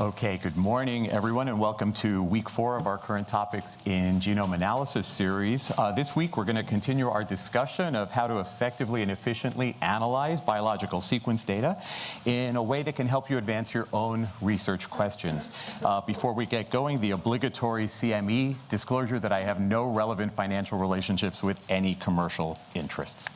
Okay, good morning, everyone, and welcome to week four of our current topics in genome analysis series. Uh, this week, we're going to continue our discussion of how to effectively and efficiently analyze biological sequence data in a way that can help you advance your own research questions. Uh, before we get going, the obligatory CME disclosure that I have no relevant financial relationships with any commercial interests.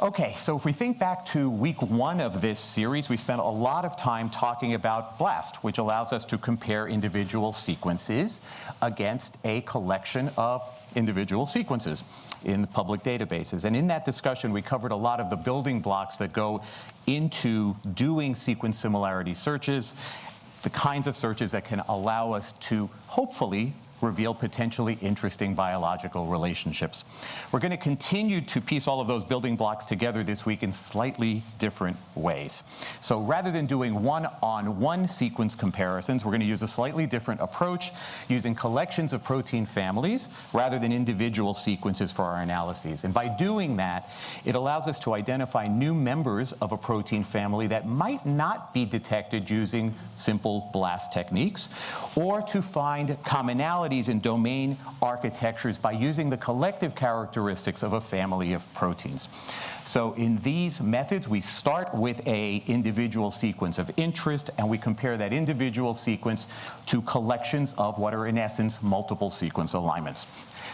Okay, so if we think back to week one of this series, we spent a lot of time talking about BLAST, which allows us to compare individual sequences against a collection of individual sequences in public databases. And in that discussion, we covered a lot of the building blocks that go into doing sequence similarity searches, the kinds of searches that can allow us to hopefully reveal potentially interesting biological relationships. We're going to continue to piece all of those building blocks together this week in slightly different ways. So rather than doing one-on-one -on -one sequence comparisons, we're going to use a slightly different approach using collections of protein families rather than individual sequences for our analyses. And by doing that, it allows us to identify new members of a protein family that might not be detected using simple BLAST techniques, or to find commonalities commonalities in domain architectures by using the collective characteristics of a family of proteins. So in these methods, we start with a individual sequence of interest, and we compare that individual sequence to collections of what are, in essence, multiple sequence alignments.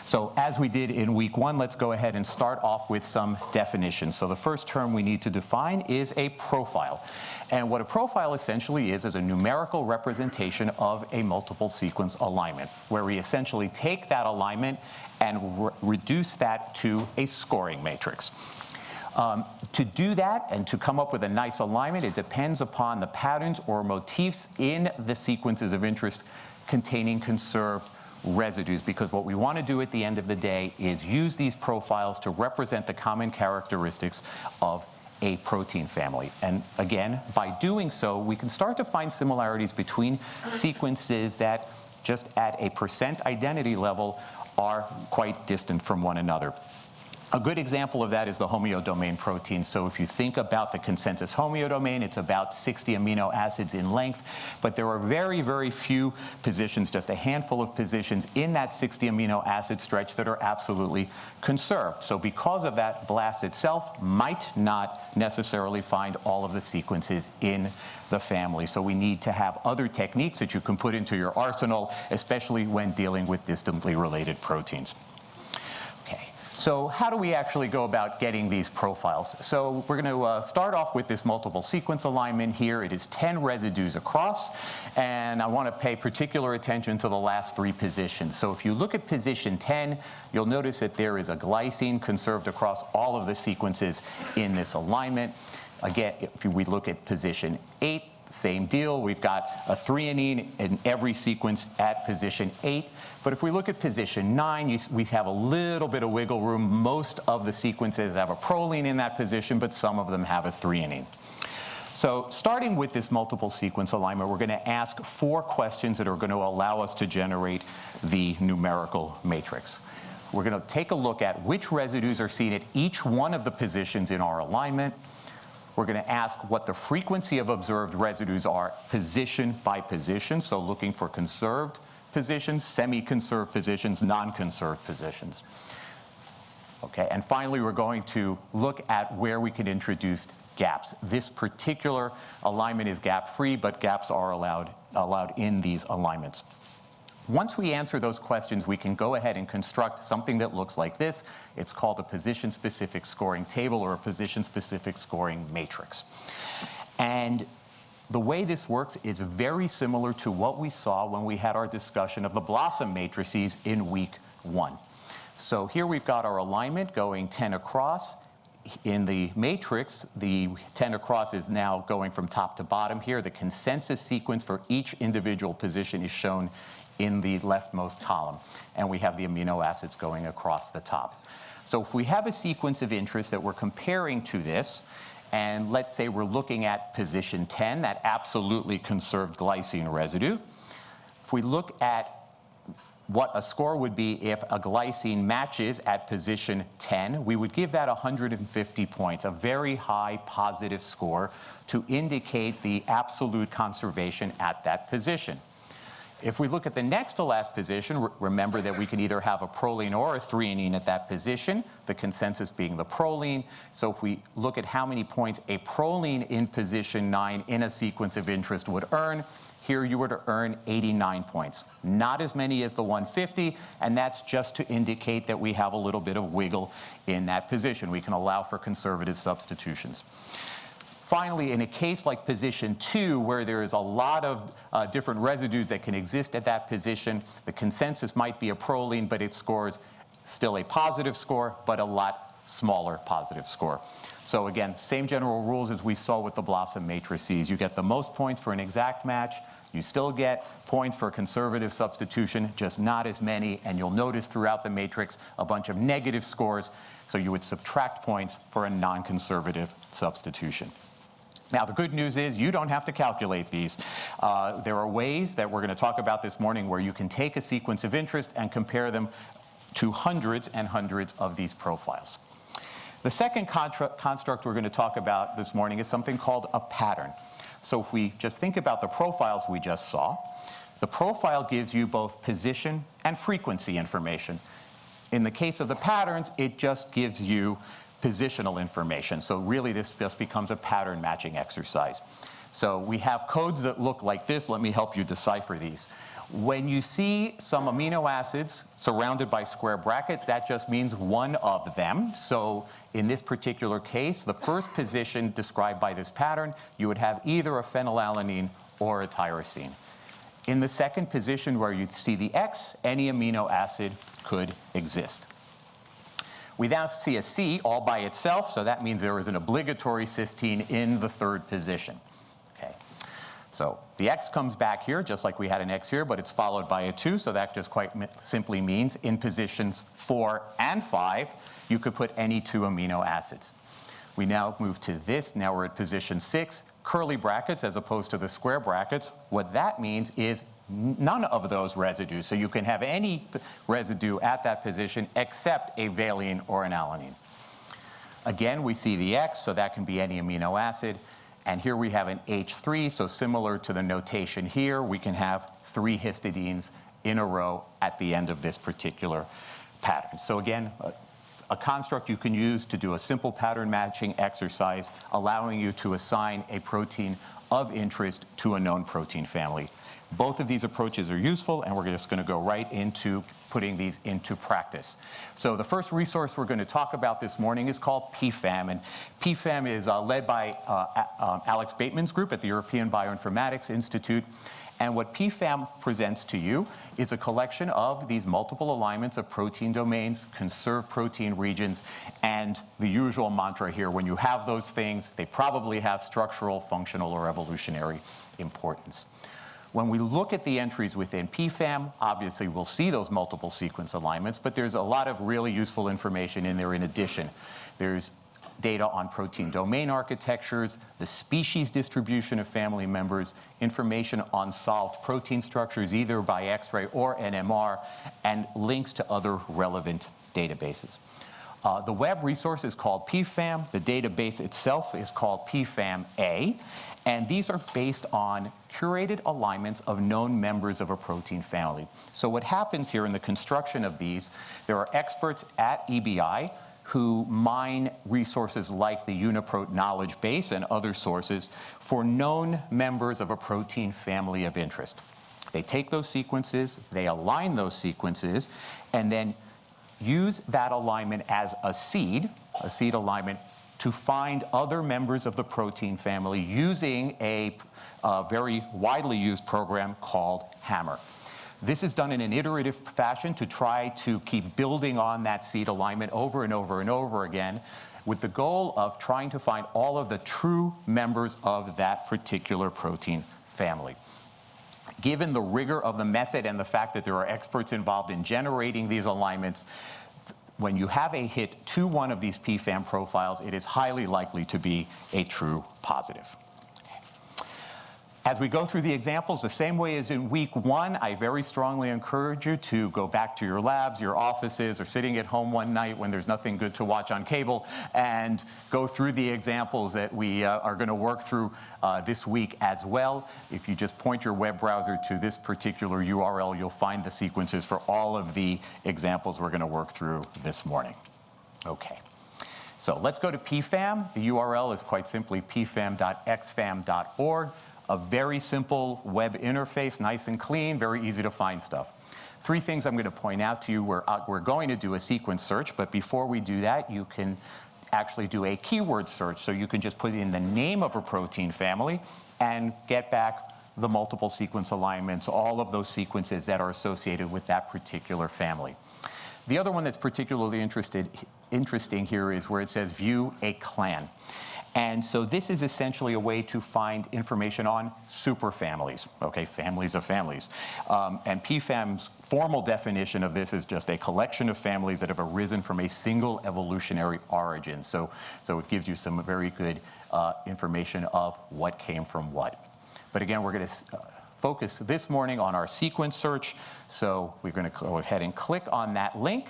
So as we did in week one, let's go ahead and start off with some definitions. So the first term we need to define is a profile. And what a profile essentially is, is a numerical representation of a multiple sequence alignment, where we essentially take that alignment and re reduce that to a scoring matrix. Um, to do that and to come up with a nice alignment, it depends upon the patterns or motifs in the sequences of interest containing conserved residues because what we want to do at the end of the day is use these profiles to represent the common characteristics of a protein family. And again, by doing so, we can start to find similarities between sequences that just at a percent identity level are quite distant from one another. A good example of that is the homeodomain protein. So if you think about the consensus homeodomain, it's about 60 amino acids in length, but there are very, very few positions, just a handful of positions in that 60 amino acid stretch that are absolutely conserved. So because of that, BLAST itself might not necessarily find all of the sequences in the family. So we need to have other techniques that you can put into your arsenal, especially when dealing with distantly related proteins. So how do we actually go about getting these profiles? So we're going to uh, start off with this multiple sequence alignment here. It is 10 residues across, and I want to pay particular attention to the last three positions. So if you look at position 10, you'll notice that there is a glycine conserved across all of the sequences in this alignment. Again, if we look at position 8, same deal. We've got a threonine in every sequence at position 8. But if we look at position 9, you, we have a little bit of wiggle room. Most of the sequences have a proline in that position, but some of them have a threonine. So starting with this multiple sequence alignment, we're going to ask four questions that are going to allow us to generate the numerical matrix. We're going to take a look at which residues are seen at each one of the positions in our alignment, we're going to ask what the frequency of observed residues are position by position, so looking for conserved positions, semi-conserved positions, non-conserved positions. Okay, and finally, we're going to look at where we can introduce gaps. This particular alignment is gap-free, but gaps are allowed, allowed in these alignments. Once we answer those questions, we can go ahead and construct something that looks like this. It's called a position-specific scoring table or a position-specific scoring matrix. And the way this works is very similar to what we saw when we had our discussion of the BLOSUM matrices in week one. So here we've got our alignment going 10 across. In the matrix, the 10 across is now going from top to bottom here. The consensus sequence for each individual position is shown in the leftmost column. And we have the amino acids going across the top. So if we have a sequence of interest that we're comparing to this, and let's say we're looking at position 10, that absolutely conserved glycine residue. If we look at what a score would be if a glycine matches at position 10, we would give that 150 points, a very high positive score to indicate the absolute conservation at that position. If we look at the next to last position, remember that we can either have a proline or a threonine at that position, the consensus being the proline. So if we look at how many points a proline in position 9 in a sequence of interest would earn, here you were to earn 89 points. Not as many as the 150, and that's just to indicate that we have a little bit of wiggle in that position. We can allow for conservative substitutions. Finally, in a case like position two, where there is a lot of uh, different residues that can exist at that position, the consensus might be a proline, but it scores still a positive score, but a lot smaller positive score. So again, same general rules as we saw with the BLOSUM matrices. You get the most points for an exact match, you still get points for a conservative substitution, just not as many, and you'll notice throughout the matrix a bunch of negative scores, so you would subtract points for a non-conservative substitution. Now, the good news is you don't have to calculate these. Uh, there are ways that we're going to talk about this morning where you can take a sequence of interest and compare them to hundreds and hundreds of these profiles. The second construct we're going to talk about this morning is something called a pattern. So if we just think about the profiles we just saw, the profile gives you both position and frequency information. In the case of the patterns, it just gives you positional information. So really this just becomes a pattern matching exercise. So we have codes that look like this. Let me help you decipher these. When you see some amino acids surrounded by square brackets, that just means one of them. So in this particular case, the first position described by this pattern, you would have either a phenylalanine or a tyrosine. In the second position where you see the X, any amino acid could exist. We now see a C all by itself, so that means there is an obligatory cysteine in the third position. Okay. So the X comes back here, just like we had an X here, but it's followed by a 2, so that just quite simply means in positions 4 and 5, you could put any two amino acids. We now move to this, now we're at position 6, curly brackets as opposed to the square brackets. What that means is none of those residues. So you can have any residue at that position except a valine or an alanine. Again, we see the X, so that can be any amino acid. And here we have an H3, so similar to the notation here, we can have three histidines in a row at the end of this particular pattern. So again, a, a construct you can use to do a simple pattern matching exercise, allowing you to assign a protein of interest to a known protein family. Both of these approaches are useful, and we're just going to go right into putting these into practice. So the first resource we're going to talk about this morning is called PFAM, and PFAM is uh, led by uh, uh, Alex Bateman's group at the European Bioinformatics Institute. And what PFAM presents to you is a collection of these multiple alignments of protein domains, conserved protein regions, and the usual mantra here, when you have those things, they probably have structural, functional, or evolutionary importance. When we look at the entries within PFAM, obviously we'll see those multiple sequence alignments, but there's a lot of really useful information in there in addition. There's data on protein domain architectures, the species distribution of family members, information on solved protein structures either by X-ray or NMR, and links to other relevant databases. Uh, the web resource is called PFAM. The database itself is called PFAM-A. And these are based on curated alignments of known members of a protein family. So what happens here in the construction of these, there are experts at EBI who mine resources like the UniProt knowledge base and other sources for known members of a protein family of interest. They take those sequences, they align those sequences, and then use that alignment as a seed, a seed alignment to find other members of the protein family using a, very widely used program called HMMER. This is done in an iterative fashion to try to keep building on that seed alignment over and over and over again with the goal of trying to find all of the true members of that particular protein family. Given the rigor of the method and the fact that there are experts involved in generating these alignments, when you have a hit to one of these PFAM profiles, it is highly likely to be a true positive. As we go through the examples, the same way as in week one, I very strongly encourage you to go back to your labs, your offices, or sitting at home one night when there's nothing good to watch on cable, and go through the examples that we uh, are going to work through uh, this week as well. If you just point your web browser to this particular URL, you'll find the sequences for all of the examples we're going to work through this morning. Okay. So let's go to PFAM. The URL is quite simply pfam.xfam.org a very simple web interface, nice and clean, very easy to find stuff. Three things I'm going to point out to you. We're, uh, we're going to do a sequence search, but before we do that, you can actually do a keyword search. So you can just put in the name of a protein family and get back the multiple sequence alignments, all of those sequences that are associated with that particular family. The other one that's particularly interested, interesting here is where it says view a clan. And so this is essentially a way to find information on superfamilies, okay, families of families. Um, and PFAM's formal definition of this is just a collection of families that have arisen from a single evolutionary origin. So, so it gives you some very good uh, information of what came from what. But again, we're going to uh, focus this morning on our sequence search. So we're going to go ahead and click on that link,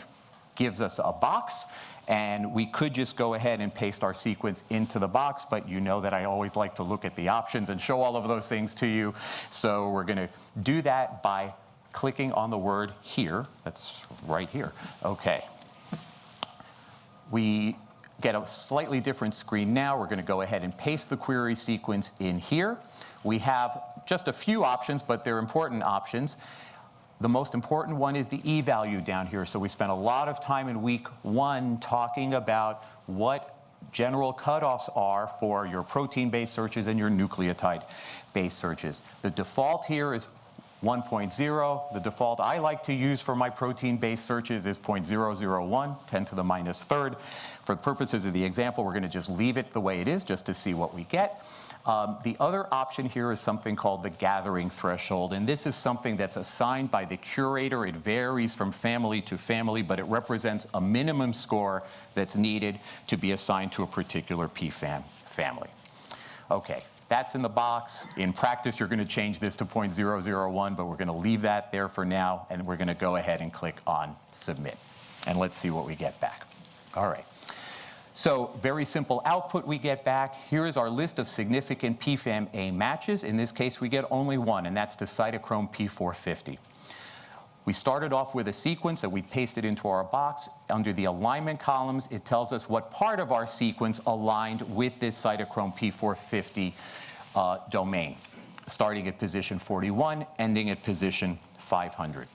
gives us a box. And we could just go ahead and paste our sequence into the box, but you know that I always like to look at the options and show all of those things to you. So we're going to do that by clicking on the word here. That's right here. Okay. We get a slightly different screen now. We're going to go ahead and paste the query sequence in here. We have just a few options, but they're important options. The most important one is the e-value down here. So we spent a lot of time in week one talking about what general cutoffs are for your protein-based searches and your nucleotide-based searches. The default here is 1.0. The default I like to use for my protein-based searches is 0.001, 10 to the minus third. For the purposes of the example, we're going to just leave it the way it is just to see what we get. Um, the other option here is something called the gathering threshold, and this is something that's assigned by the curator. It varies from family to family, but it represents a minimum score that's needed to be assigned to a particular PFAM family. Okay, that's in the box. In practice, you're going to change this to 0.001, but we're going to leave that there for now, and we're going to go ahead and click on Submit. And let's see what we get back. All right. So very simple output we get back. Here is our list of significant PFAM-A matches. In this case, we get only one, and that's to cytochrome P450. We started off with a sequence that we pasted into our box. Under the alignment columns, it tells us what part of our sequence aligned with this cytochrome P450 uh, domain, starting at position 41, ending at position 500.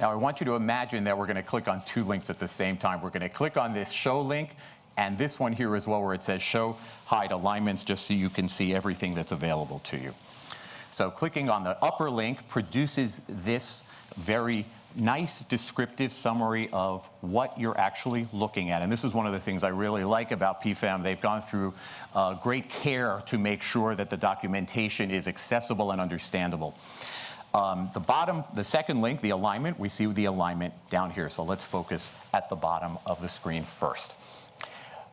Now I want you to imagine that we're going to click on two links at the same time. We're going to click on this show link and this one here as well where it says show hide alignments just so you can see everything that's available to you. So clicking on the upper link produces this very nice descriptive summary of what you're actually looking at. And this is one of the things I really like about PFAM. They've gone through uh, great care to make sure that the documentation is accessible and understandable. Um, the bottom, the second link, the alignment, we see the alignment down here. So let's focus at the bottom of the screen first.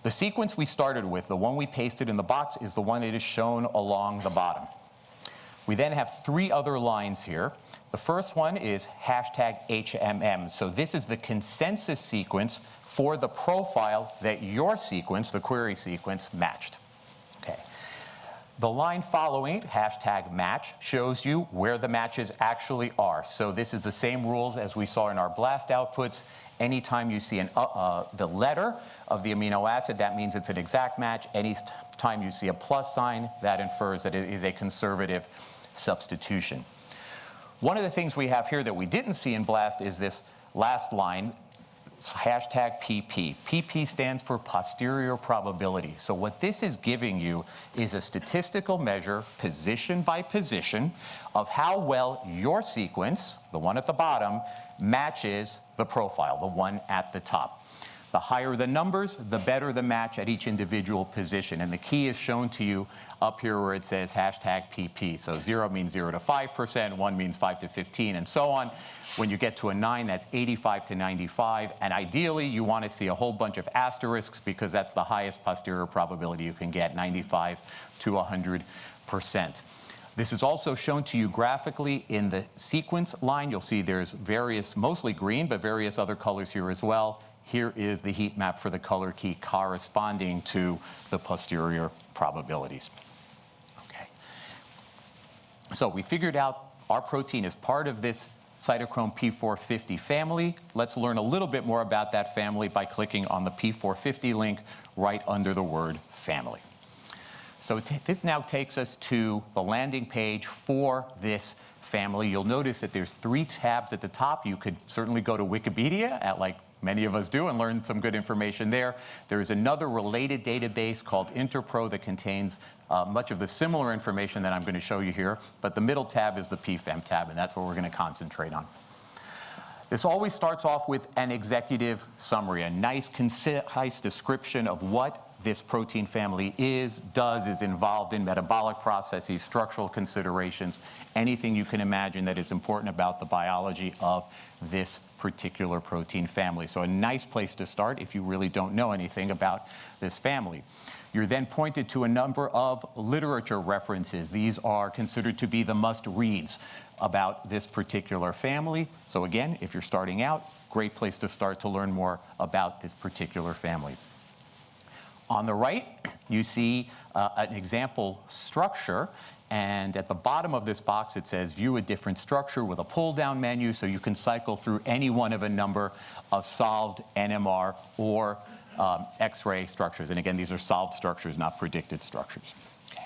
The sequence we started with, the one we pasted in the box, is the one that is shown along the bottom. We then have three other lines here. The first one is hashtag HMM. So this is the consensus sequence for the profile that your sequence, the query sequence, matched. The line following, hashtag match, shows you where the matches actually are. So this is the same rules as we saw in our BLAST outputs. Anytime you see an, uh, uh, the letter of the amino acid, that means it's an exact match. Any time you see a plus sign, that infers that it is a conservative substitution. One of the things we have here that we didn't see in BLAST is this last line, hashtag PP. PP stands for posterior probability. So what this is giving you is a statistical measure, position by position, of how well your sequence, the one at the bottom, matches the profile, the one at the top. The higher the numbers, the better the match at each individual position. And the key is shown to you up here where it says hashtag PP. So zero means zero to 5%, one means five to 15, and so on. When you get to a nine, that's 85 to 95. And ideally, you want to see a whole bunch of asterisks because that's the highest posterior probability you can get, 95 to 100%. This is also shown to you graphically in the sequence line. You'll see there's various, mostly green, but various other colors here as well. Here is the heat map for the color key corresponding to the posterior probabilities. Okay. So we figured out our protein is part of this cytochrome P450 family. Let's learn a little bit more about that family by clicking on the P450 link right under the word family. So this now takes us to the landing page for this family. You'll notice that there's three tabs at the top. You could certainly go to Wikipedia at like many of us do and learn some good information there. There is another related database called Interpro that contains uh, much of the similar information that I'm going to show you here, but the middle tab is the PFAM tab, and that's what we're going to concentrate on. This always starts off with an executive summary, a nice, concise description of what this protein family is, does, is involved in metabolic processes, structural considerations, anything you can imagine that is important about the biology of this particular protein family. So a nice place to start if you really don't know anything about this family. You're then pointed to a number of literature references. These are considered to be the must-reads about this particular family. So again, if you're starting out, great place to start to learn more about this particular family. On the right, you see uh, an example structure. And at the bottom of this box, it says view a different structure with a pull down menu so you can cycle through any one of a number of solved NMR or um, X-ray structures. And again, these are solved structures, not predicted structures. Okay.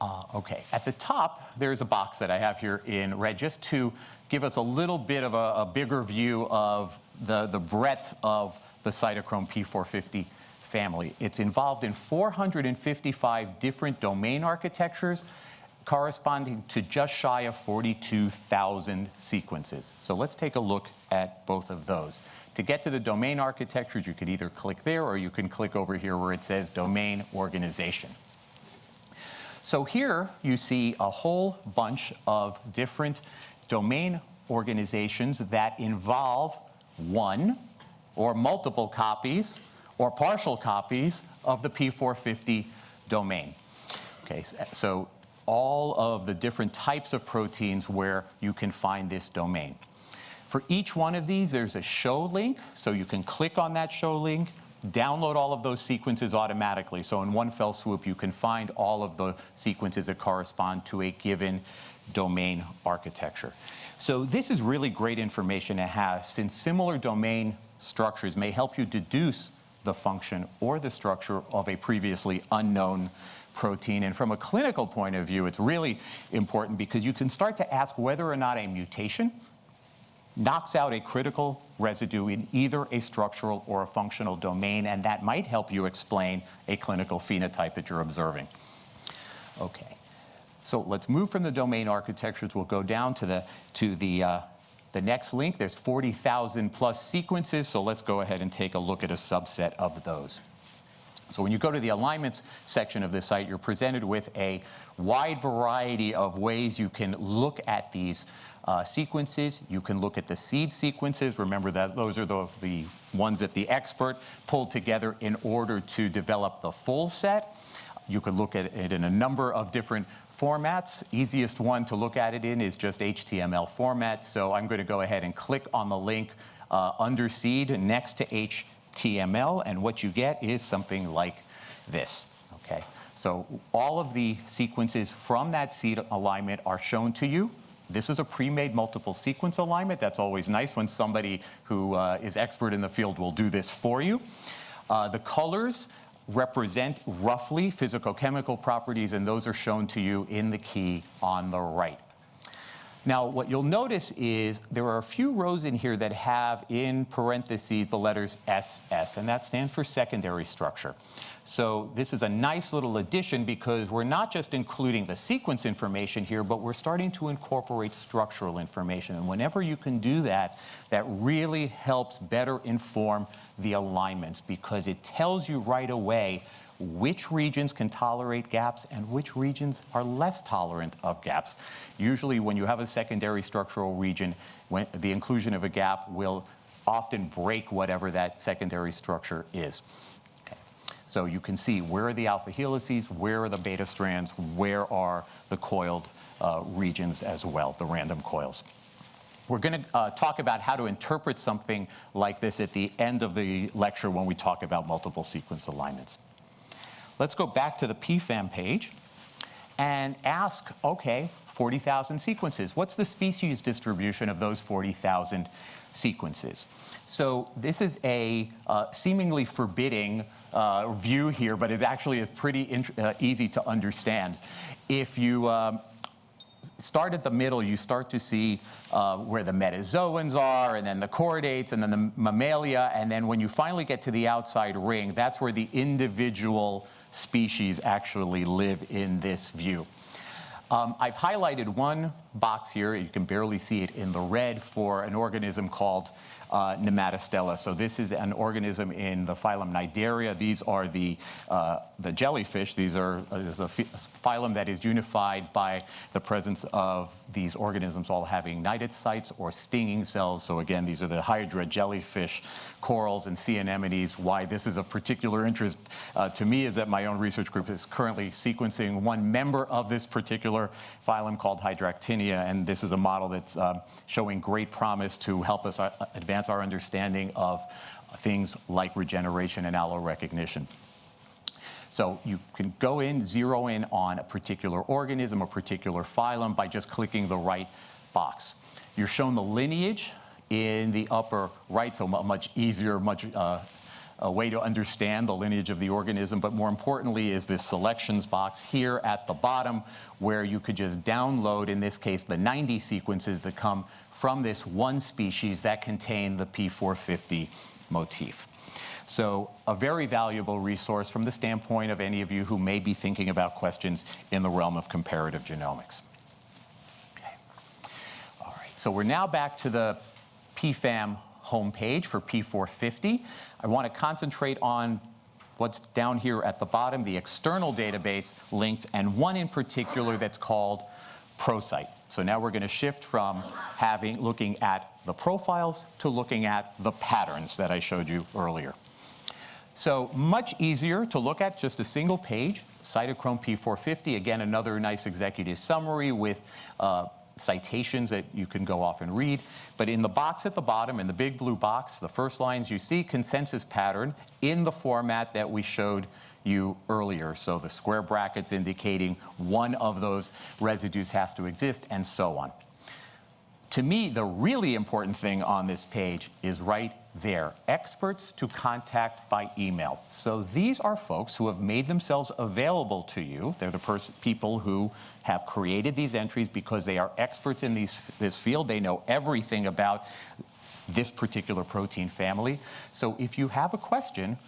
Uh, okay, at the top, there's a box that I have here in red just to give us a little bit of a, a bigger view of the, the breadth of the cytochrome P450 family. It's involved in 455 different domain architectures corresponding to just shy of 42,000 sequences. So let's take a look at both of those. To get to the domain architectures, you could either click there or you can click over here where it says domain organization. So here you see a whole bunch of different domain organizations that involve one or multiple copies or partial copies of the P450 domain. Okay, so all of the different types of proteins where you can find this domain. For each one of these, there's a show link, so you can click on that show link, download all of those sequences automatically. So in one fell swoop, you can find all of the sequences that correspond to a given domain architecture. So this is really great information to have since similar domain structures may help you deduce the function or the structure of a previously unknown protein. And from a clinical point of view, it's really important because you can start to ask whether or not a mutation knocks out a critical residue in either a structural or a functional domain, and that might help you explain a clinical phenotype that you're observing. Okay, so let's move from the domain architectures. We'll go down to the, to the uh, the next link, there's 40,000 plus sequences, so let's go ahead and take a look at a subset of those. So when you go to the alignments section of the site, you're presented with a wide variety of ways you can look at these uh, sequences. You can look at the seed sequences. Remember that those are the, the ones that the expert pulled together in order to develop the full set. You could look at it in a number of different formats. Easiest one to look at it in is just HTML format. So I'm going to go ahead and click on the link uh, under seed next to HTML, and what you get is something like this. Okay, so all of the sequences from that seed alignment are shown to you. This is a pre-made multiple sequence alignment. That's always nice when somebody who uh, is expert in the field will do this for you. Uh, the colors represent roughly physicochemical properties, and those are shown to you in the key on the right. Now, what you'll notice is there are a few rows in here that have in parentheses the letters SS, and that stands for secondary structure. So this is a nice little addition because we're not just including the sequence information here, but we're starting to incorporate structural information. And whenever you can do that, that really helps better inform the alignments because it tells you right away which regions can tolerate gaps and which regions are less tolerant of gaps. Usually when you have a secondary structural region, when the inclusion of a gap will often break whatever that secondary structure is. So you can see where are the alpha helices, where are the beta strands, where are the coiled uh, regions as well, the random coils. We're going to uh, talk about how to interpret something like this at the end of the lecture when we talk about multiple sequence alignments. Let's go back to the PFAM page and ask, okay, 40,000 sequences. What's the species distribution of those 40,000 sequences? So this is a uh, seemingly forbidding uh, view here, but it's actually a pretty uh, easy to understand. If you um, start at the middle, you start to see uh, where the metazoans are, and then the chordates, and then the mammalia, and then when you finally get to the outside ring, that's where the individual species actually live in this view. Um, I've highlighted one box here, you can barely see it in the red, for an organism called uh, Nematostella. So this is an organism in the phylum Cnidaria. These are the, uh, the jellyfish. These are uh, is a phylum that is unified by the presence of these organisms all having cnidocytes or stinging cells. So again, these are the hydra jellyfish, corals, and sea anemones. Why this is of particular interest uh, to me is that my own research group is currently sequencing one member of this particular phylum called And this is a model that's um, showing great promise to help us uh, advance our understanding of things like regeneration and allorecognition. So you can go in, zero in on a particular organism, a particular phylum by just clicking the right box. You're shown the lineage in the upper right, so much easier, much uh, a way to understand the lineage of the organism, but more importantly is this selections box here at the bottom where you could just download, in this case, the 90 sequences that come from this one species that contain the P450 motif. So a very valuable resource from the standpoint of any of you who may be thinking about questions in the realm of comparative genomics. Okay. All right, so we're now back to the PFAM homepage for P450. I want to concentrate on what's down here at the bottom, the external database links, and one in particular that's called ProSite. So now we're going to shift from having looking at the profiles to looking at the patterns that I showed you earlier. So much easier to look at just a single page, Cytochrome P450, again, another nice executive summary with uh, citations that you can go off and read. But in the box at the bottom, in the big blue box, the first lines you see consensus pattern in the format that we showed you earlier. So the square brackets indicating one of those residues has to exist and so on. To me, the really important thing on this page is right there, experts to contact by email. So these are folks who have made themselves available to you. They're the people who have created these entries because they are experts in these, this field. They know everything about this particular protein family. So if you have a question,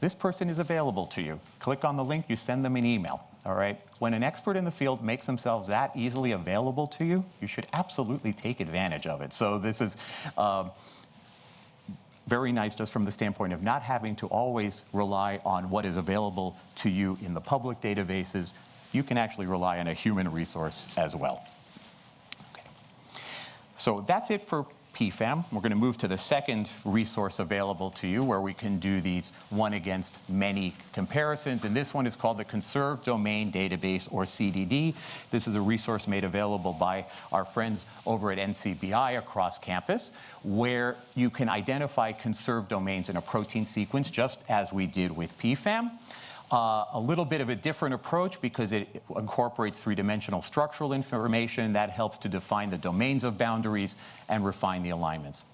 this person is available to you. Click on the link, you send them an email. All right. When an expert in the field makes themselves that easily available to you, you should absolutely take advantage of it. So this is um, very nice just from the standpoint of not having to always rely on what is available to you in the public databases. You can actually rely on a human resource as well. Okay. So that's it for PFAM. We're going to move to the second resource available to you where we can do these one against many comparisons. And this one is called the Conserved Domain Database, or CDD. This is a resource made available by our friends over at NCBI across campus, where you can identify conserved domains in a protein sequence, just as we did with PFAM. Uh, a little bit of a different approach because it incorporates three-dimensional structural information that helps to define the domains of boundaries and refine the alignments.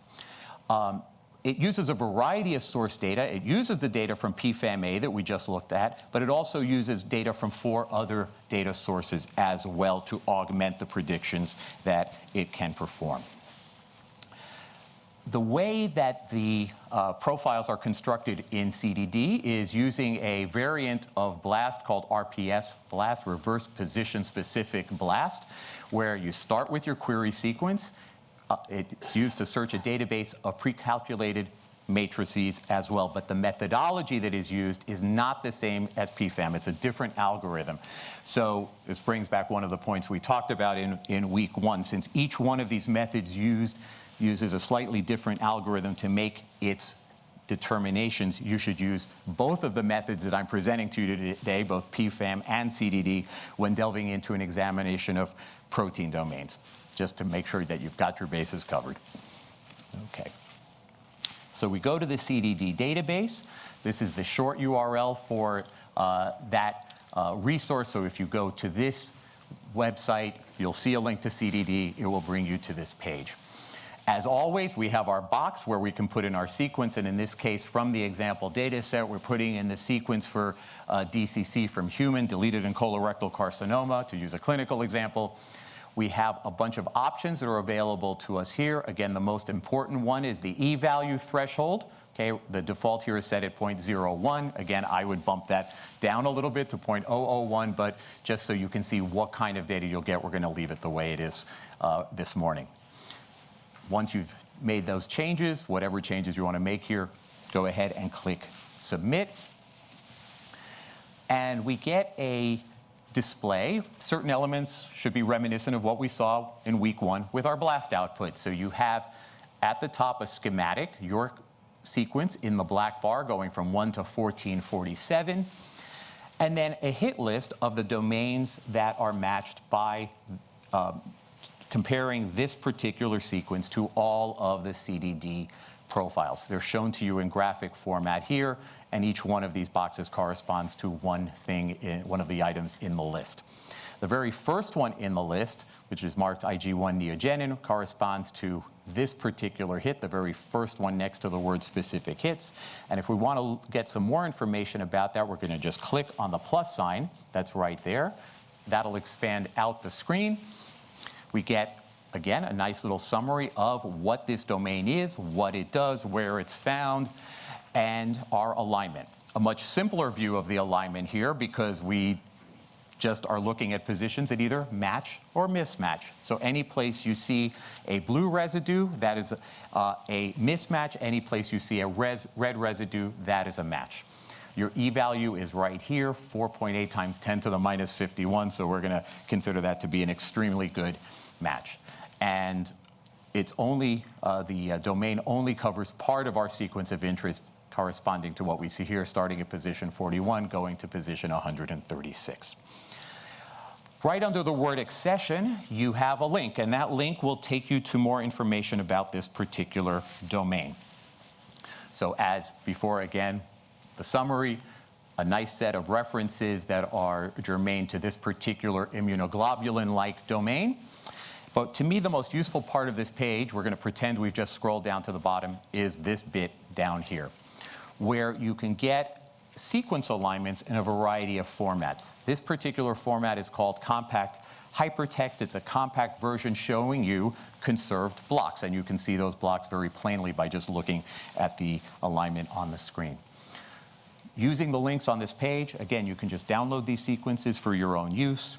Um, it uses a variety of source data. It uses the data from PFAM-A that we just looked at, but it also uses data from four other data sources as well to augment the predictions that it can perform the way that the uh, profiles are constructed in CDD is using a variant of BLAST called RPS BLAST, Reverse Position Specific BLAST, where you start with your query sequence. Uh, it's used to search a database of pre-calculated matrices as well, but the methodology that is used is not the same as PFAM. It's a different algorithm. So this brings back one of the points we talked about in, in week one. Since each one of these methods used uses a slightly different algorithm to make its determinations, you should use both of the methods that I'm presenting to you today, both PFAM and CDD, when delving into an examination of protein domains, just to make sure that you've got your bases covered. Okay. So we go to the CDD database. This is the short URL for uh, that uh, resource. So if you go to this website, you'll see a link to CDD. It will bring you to this page. As always, we have our box where we can put in our sequence, and in this case, from the example data set, we're putting in the sequence for uh, DCC from human, deleted in colorectal carcinoma, to use a clinical example. We have a bunch of options that are available to us here. Again, the most important one is the e-value threshold. Okay, the default here is set at 0.01. Again, I would bump that down a little bit to 0.001, but just so you can see what kind of data you'll get, we're gonna leave it the way it is uh, this morning. Once you've made those changes, whatever changes you wanna make here, go ahead and click Submit. And we get a display. Certain elements should be reminiscent of what we saw in week one with our blast output. So you have at the top a schematic, your sequence in the black bar going from 1 to 1447, and then a hit list of the domains that are matched by um, comparing this particular sequence to all of the CDD profiles. They're shown to you in graphic format here, and each one of these boxes corresponds to one thing, in, one of the items in the list. The very first one in the list, which is marked IG1 neogenin, corresponds to this particular hit, the very first one next to the word specific hits. And if we want to get some more information about that, we're going to just click on the plus sign that's right there. That'll expand out the screen. We get again, a nice little summary of what this domain is, what it does, where it's found, and our alignment. A much simpler view of the alignment here because we just are looking at positions that either match or mismatch. So any place you see a blue residue, that is uh, a mismatch. Any place you see a res red residue, that is a match. Your e-value is right here, 4.8 times 10 to the minus 51, so we're gonna consider that to be an extremely good match and it's only, uh, the uh, domain only covers part of our sequence of interest corresponding to what we see here, starting at position 41, going to position 136. Right under the word accession, you have a link, and that link will take you to more information about this particular domain. So as before, again, the summary, a nice set of references that are germane to this particular immunoglobulin-like domain. But to me, the most useful part of this page, we're going to pretend we've just scrolled down to the bottom, is this bit down here, where you can get sequence alignments in a variety of formats. This particular format is called compact hypertext. It's a compact version showing you conserved blocks, and you can see those blocks very plainly by just looking at the alignment on the screen. Using the links on this page, again, you can just download these sequences for your own use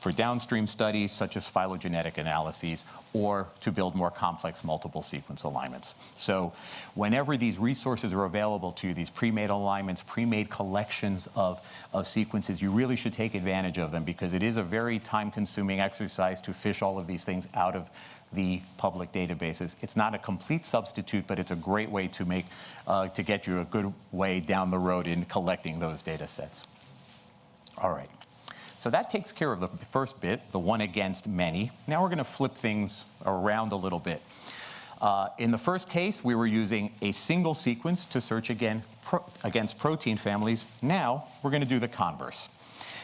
for downstream studies such as phylogenetic analyses or to build more complex multiple sequence alignments. So whenever these resources are available to you, these pre-made alignments, pre-made collections of, of sequences, you really should take advantage of them because it is a very time-consuming exercise to fish all of these things out of the public databases. It's not a complete substitute, but it's a great way to make, uh, to get you a good way down the road in collecting those data sets. All right. So that takes care of the first bit, the one against many. Now we're going to flip things around a little bit. Uh, in the first case, we were using a single sequence to search again pro against protein families. Now we're going to do the converse.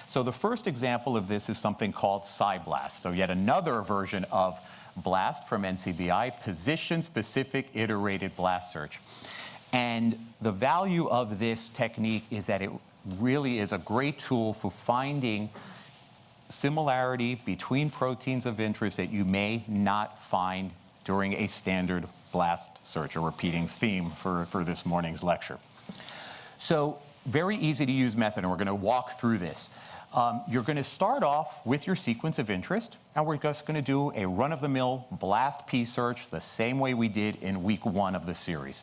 So the first example of this is something called PSI-BLAST. So yet another version of BLAST from NCBI, position-specific iterated blast search. And the value of this technique is that it really is a great tool for finding similarity between proteins of interest that you may not find during a standard blast search, a repeating theme for, for this morning's lecture. So very easy to use method, and we're going to walk through this. Um, you're going to start off with your sequence of interest, and we're just going to do a run-of-the-mill blast P search the same way we did in week one of the series.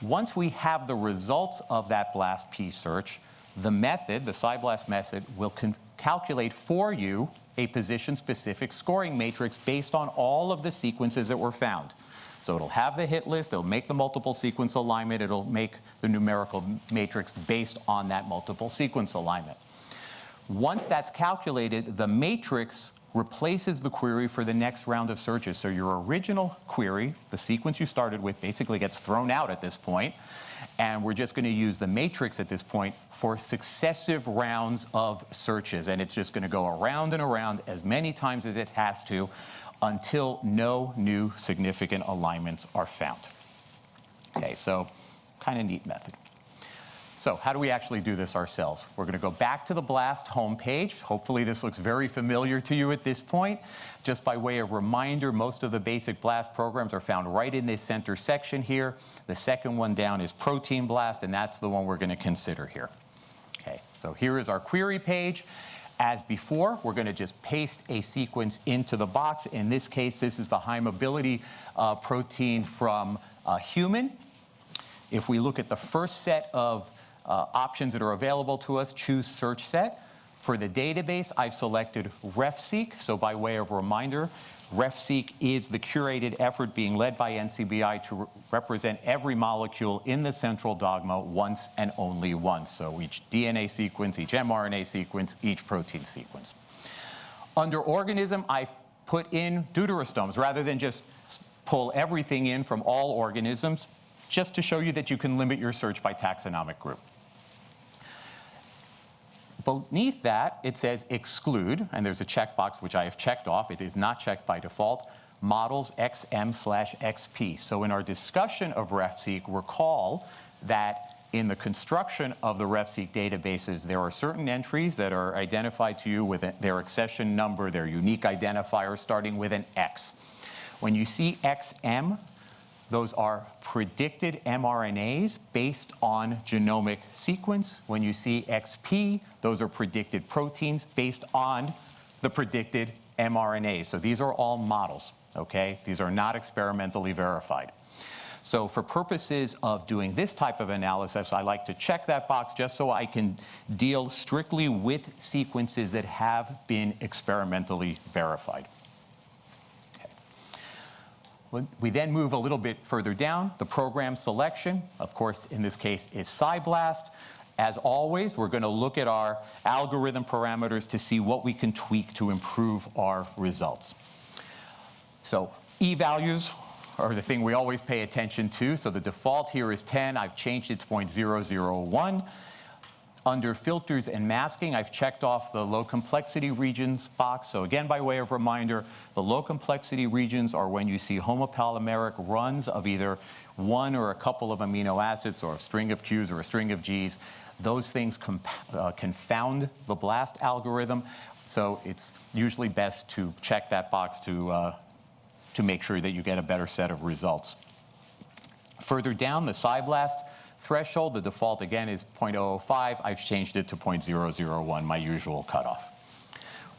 Once we have the results of that blast P search, the method, the PSI-BLAST method, will calculate for you a position-specific scoring matrix based on all of the sequences that were found. So it'll have the hit list, it'll make the multiple sequence alignment, it'll make the numerical matrix based on that multiple sequence alignment. Once that's calculated, the matrix replaces the query for the next round of searches. So your original query, the sequence you started with, basically gets thrown out at this point, and we're just going to use the matrix at this point for successive rounds of searches. And it's just going to go around and around as many times as it has to until no new significant alignments are found. Okay, so kind of neat method. So how do we actually do this ourselves? We're going to go back to the BLAST homepage. Hopefully this looks very familiar to you at this point. Just by way of reminder, most of the basic BLAST programs are found right in this center section here. The second one down is Protein BLAST, and that's the one we're going to consider here. Okay, so here is our query page. As before, we're going to just paste a sequence into the box. In this case, this is the high mobility uh, protein from a human. If we look at the first set of uh, options that are available to us, choose search set. For the database, I've selected RefSeq. So by way of reminder, RefSeq is the curated effort being led by NCBI to re represent every molecule in the central dogma once and only once. So each DNA sequence, each mRNA sequence, each protein sequence. Under organism, I've put in deuterostomes rather than just pull everything in from all organisms, just to show you that you can limit your search by taxonomic group. Beneath that, it says exclude, and there's a checkbox which I have checked off. It is not checked by default, models XM slash XP. So in our discussion of RefSeq, recall that in the construction of the RefSeq databases, there are certain entries that are identified to you with their accession number, their unique identifier starting with an X. When you see XM, those are predicted mRNAs based on genomic sequence. When you see XP, those are predicted proteins based on the predicted mRNA. So these are all models, okay? These are not experimentally verified. So for purposes of doing this type of analysis, I like to check that box just so I can deal strictly with sequences that have been experimentally verified. We then move a little bit further down. The program selection, of course, in this case, is PSI-BLAST. As always, we're going to look at our algorithm parameters to see what we can tweak to improve our results. So e-values are the thing we always pay attention to. So the default here is 10. I've changed it to 0.001. Under filters and masking, I've checked off the low complexity regions box. So again, by way of reminder, the low complexity regions are when you see homopolymeric runs of either one or a couple of amino acids or a string of Qs or a string of Gs. Those things uh, confound the BLAST algorithm. So it's usually best to check that box to, uh, to make sure that you get a better set of results. Further down, the PSI-BLAST threshold. The default, again, is 0.005. I've changed it to 0.001, my usual cutoff.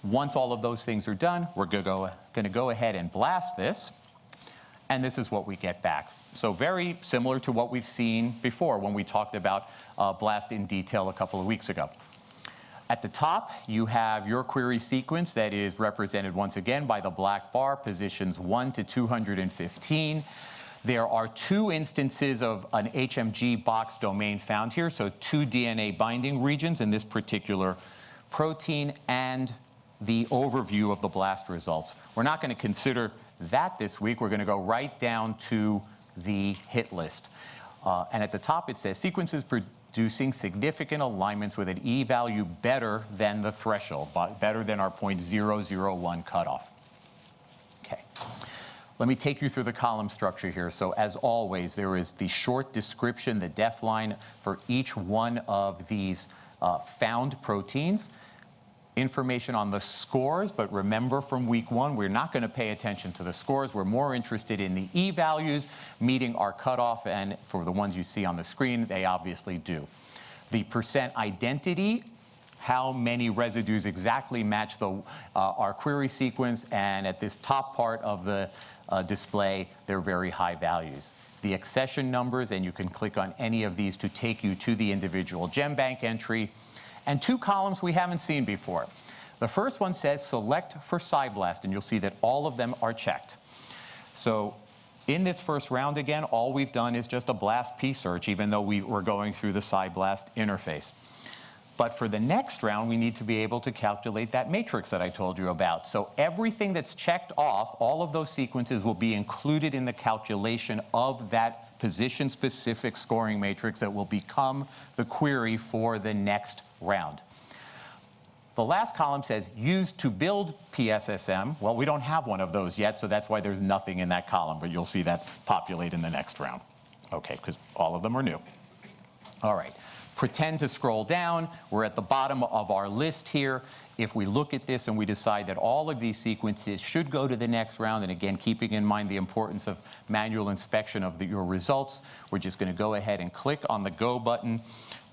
Once all of those things are done, we're going to go ahead and blast this, and this is what we get back. So very similar to what we've seen before when we talked about uh, BLAST in detail a couple of weeks ago. At the top, you have your query sequence that is represented once again by the black bar, positions 1 to 215. There are two instances of an HMG box domain found here, so two DNA binding regions in this particular protein and the overview of the blast results. We're not going to consider that this week. We're going to go right down to the hit list. Uh, and at the top it says sequences producing significant alignments with an e-value better than the threshold, better than our 0.001 cutoff. Let me take you through the column structure here. So as always, there is the short description, the def line for each one of these uh, found proteins. Information on the scores, but remember from week one, we're not going to pay attention to the scores. We're more interested in the e-values meeting our cutoff, and for the ones you see on the screen, they obviously do. The percent identity how many residues exactly match the, uh, our query sequence, and at this top part of the uh, display, they're very high values. The accession numbers, and you can click on any of these to take you to the individual GenBank entry, and two columns we haven't seen before. The first one says select for PSI-BLAST, and you'll see that all of them are checked. So In this first round, again, all we've done is just a BLAST P search, even though we were going through the PSI-BLAST interface. But for the next round, we need to be able to calculate that matrix that I told you about. So everything that's checked off, all of those sequences will be included in the calculation of that position-specific scoring matrix that will become the query for the next round. The last column says used to build PSSM. Well, we don't have one of those yet, so that's why there's nothing in that column, but you'll see that populate in the next round. Okay, because all of them are new. All right, pretend to scroll down. We're at the bottom of our list here. If we look at this and we decide that all of these sequences should go to the next round, and again, keeping in mind the importance of manual inspection of the, your results, we're just gonna go ahead and click on the Go button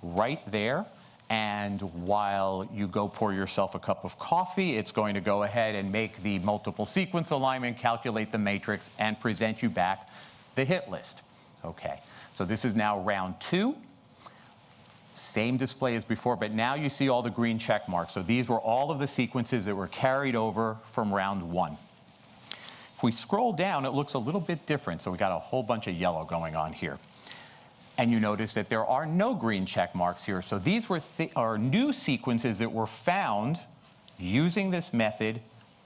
right there. And while you go pour yourself a cup of coffee, it's going to go ahead and make the multiple sequence alignment, calculate the matrix, and present you back the hit list. Okay, so this is now round two. Same display as before, but now you see all the green check marks. So these were all of the sequences that were carried over from round one. If we scroll down, it looks a little bit different. So we got a whole bunch of yellow going on here and you notice that there are no green check marks here. So these were th are new sequences that were found using this method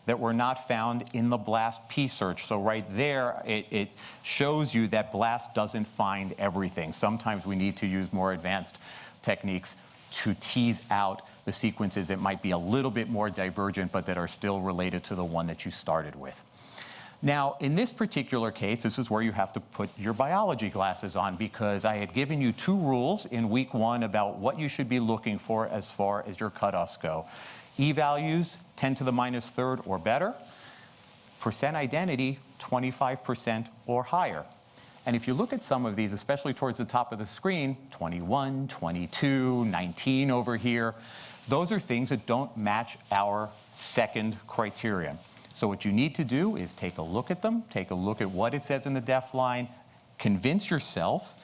that were not found in the BLAST P search. So right there, it, it, shows you that BLAST doesn't find everything. Sometimes we need to use more advanced techniques to tease out the sequences that might be a little bit more divergent, but that are still related to the one that you started with. Now, in this particular case, this is where you have to put your biology glasses on because I had given you two rules in week one about what you should be looking for as far as your cutoffs go. E-values, 10 to the minus third or better. Percent identity, 25% or higher. And if you look at some of these, especially towards the top of the screen, 21, 22, 19 over here, those are things that don't match our second criterion. So what you need to do is take a look at them, take a look at what it says in the def line, convince yourself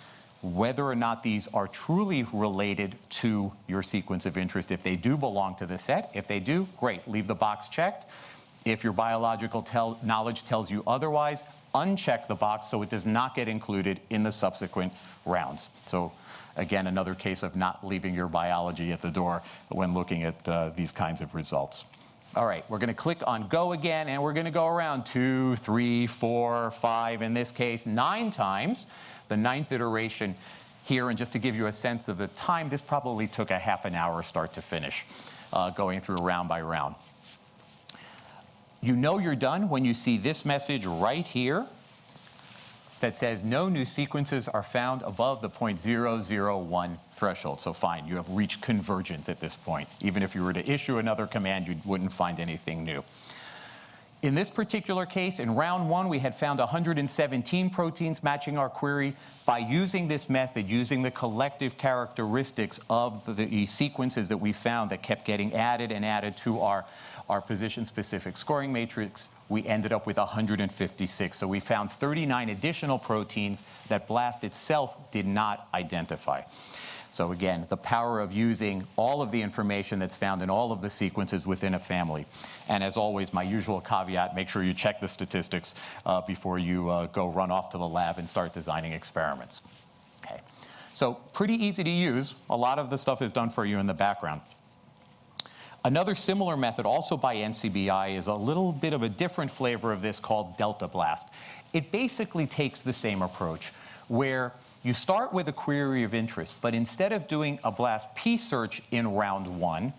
whether or not these are truly related to your sequence of interest. If they do belong to the set, if they do, great, leave the box checked. If your biological tell knowledge tells you otherwise, uncheck the box so it does not get included in the subsequent rounds. So again, another case of not leaving your biology at the door when looking at uh, these kinds of results. All right, we're gonna click on go again, and we're gonna go around two, three, four, five, in this case, nine times. The ninth iteration here, and just to give you a sense of the time, this probably took a half an hour start to finish, uh, going through round by round. You know you're done when you see this message right here that says no new sequences are found above the 0.001 threshold. So fine, you have reached convergence at this point. Even if you were to issue another command, you wouldn't find anything new. In this particular case, in round one, we had found 117 proteins matching our query. By using this method, using the collective characteristics of the, the sequences that we found that kept getting added and added to our, our position-specific scoring matrix, we ended up with 156. So we found 39 additional proteins that BLAST itself did not identify. So again, the power of using all of the information that's found in all of the sequences within a family. And as always, my usual caveat, make sure you check the statistics uh, before you uh, go run off to the lab and start designing experiments. Okay. So pretty easy to use. A lot of the stuff is done for you in the background. Another similar method, also by NCBI, is a little bit of a different flavor of this called Delta Blast. It basically takes the same approach, where you start with a query of interest, but instead of doing a BLAST P search in round one,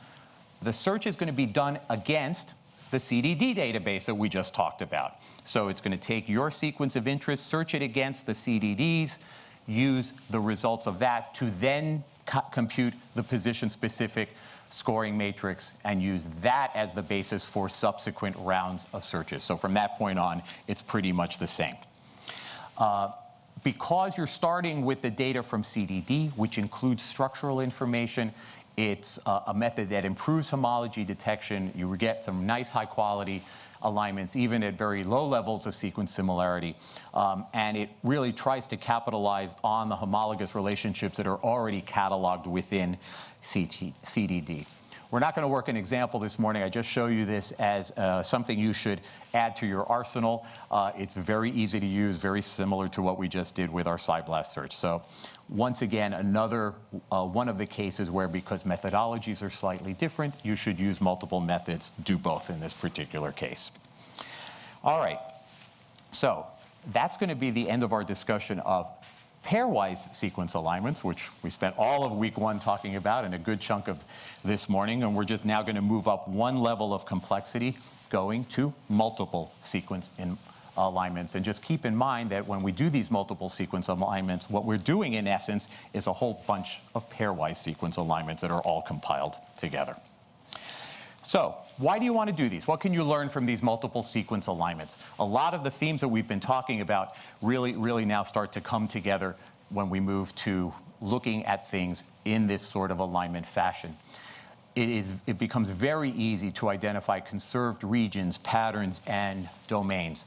the search is going to be done against the CDD database that we just talked about. So it's going to take your sequence of interest, search it against the CDDs, use the results of that to then compute the position-specific scoring matrix and use that as the basis for subsequent rounds of searches. So from that point on, it's pretty much the same. Uh, because you're starting with the data from CDD, which includes structural information, it's a, a method that improves homology detection. You get some nice high quality alignments, even at very low levels of sequence similarity. Um, and it really tries to capitalize on the homologous relationships that are already cataloged within CT, CDD. We're not going to work an example this morning. I just show you this as uh, something you should add to your arsenal. Uh, it's very easy to use, very similar to what we just did with our PSI-BLAST search. So once again, another uh, one of the cases where because methodologies are slightly different, you should use multiple methods, do both in this particular case. All right, so that's going to be the end of our discussion of pairwise sequence alignments, which we spent all of week one talking about and a good chunk of this morning, and we're just now going to move up one level of complexity going to multiple sequence alignments. And just keep in mind that when we do these multiple sequence alignments, what we're doing in essence is a whole bunch of pairwise sequence alignments that are all compiled together. So why do you want to do these? What can you learn from these multiple sequence alignments? A lot of the themes that we've been talking about really, really now start to come together when we move to looking at things in this sort of alignment fashion. It, is, it becomes very easy to identify conserved regions, patterns, and domains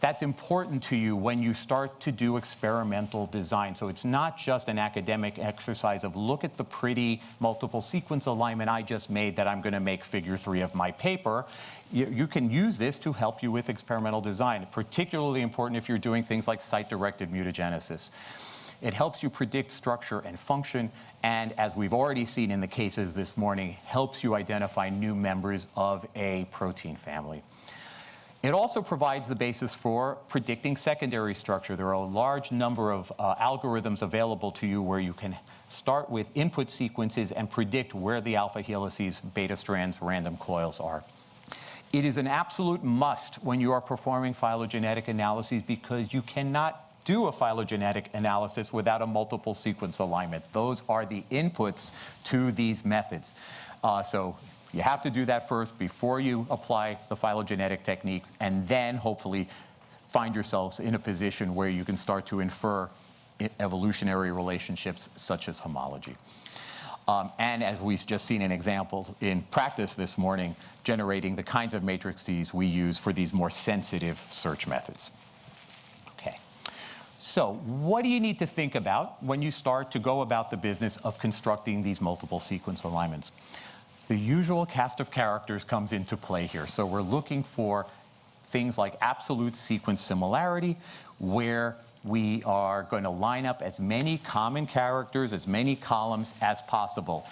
that's important to you when you start to do experimental design. So it's not just an academic exercise of look at the pretty multiple sequence alignment I just made that I'm going to make figure three of my paper. You, you, can use this to help you with experimental design, particularly important if you're doing things like site-directed mutagenesis. It helps you predict structure and function, and as we've already seen in the cases this morning, helps you identify new members of a protein family. It also provides the basis for predicting secondary structure. There are a large number of uh, algorithms available to you where you can start with input sequences and predict where the alpha helices, beta strands, random coils are. It is an absolute must when you are performing phylogenetic analyses because you cannot do a phylogenetic analysis without a multiple sequence alignment. Those are the inputs to these methods. Uh, so you have to do that first before you apply the phylogenetic techniques, and then hopefully find yourselves in a position where you can start to infer evolutionary relationships such as homology. Um, and as we've just seen in examples in practice this morning, generating the kinds of matrices we use for these more sensitive search methods. Okay, so what do you need to think about when you start to go about the business of constructing these multiple sequence alignments? The usual cast of characters comes into play here. So we're looking for things like absolute sequence similarity, where we are going to line up as many common characters, as many columns as possible,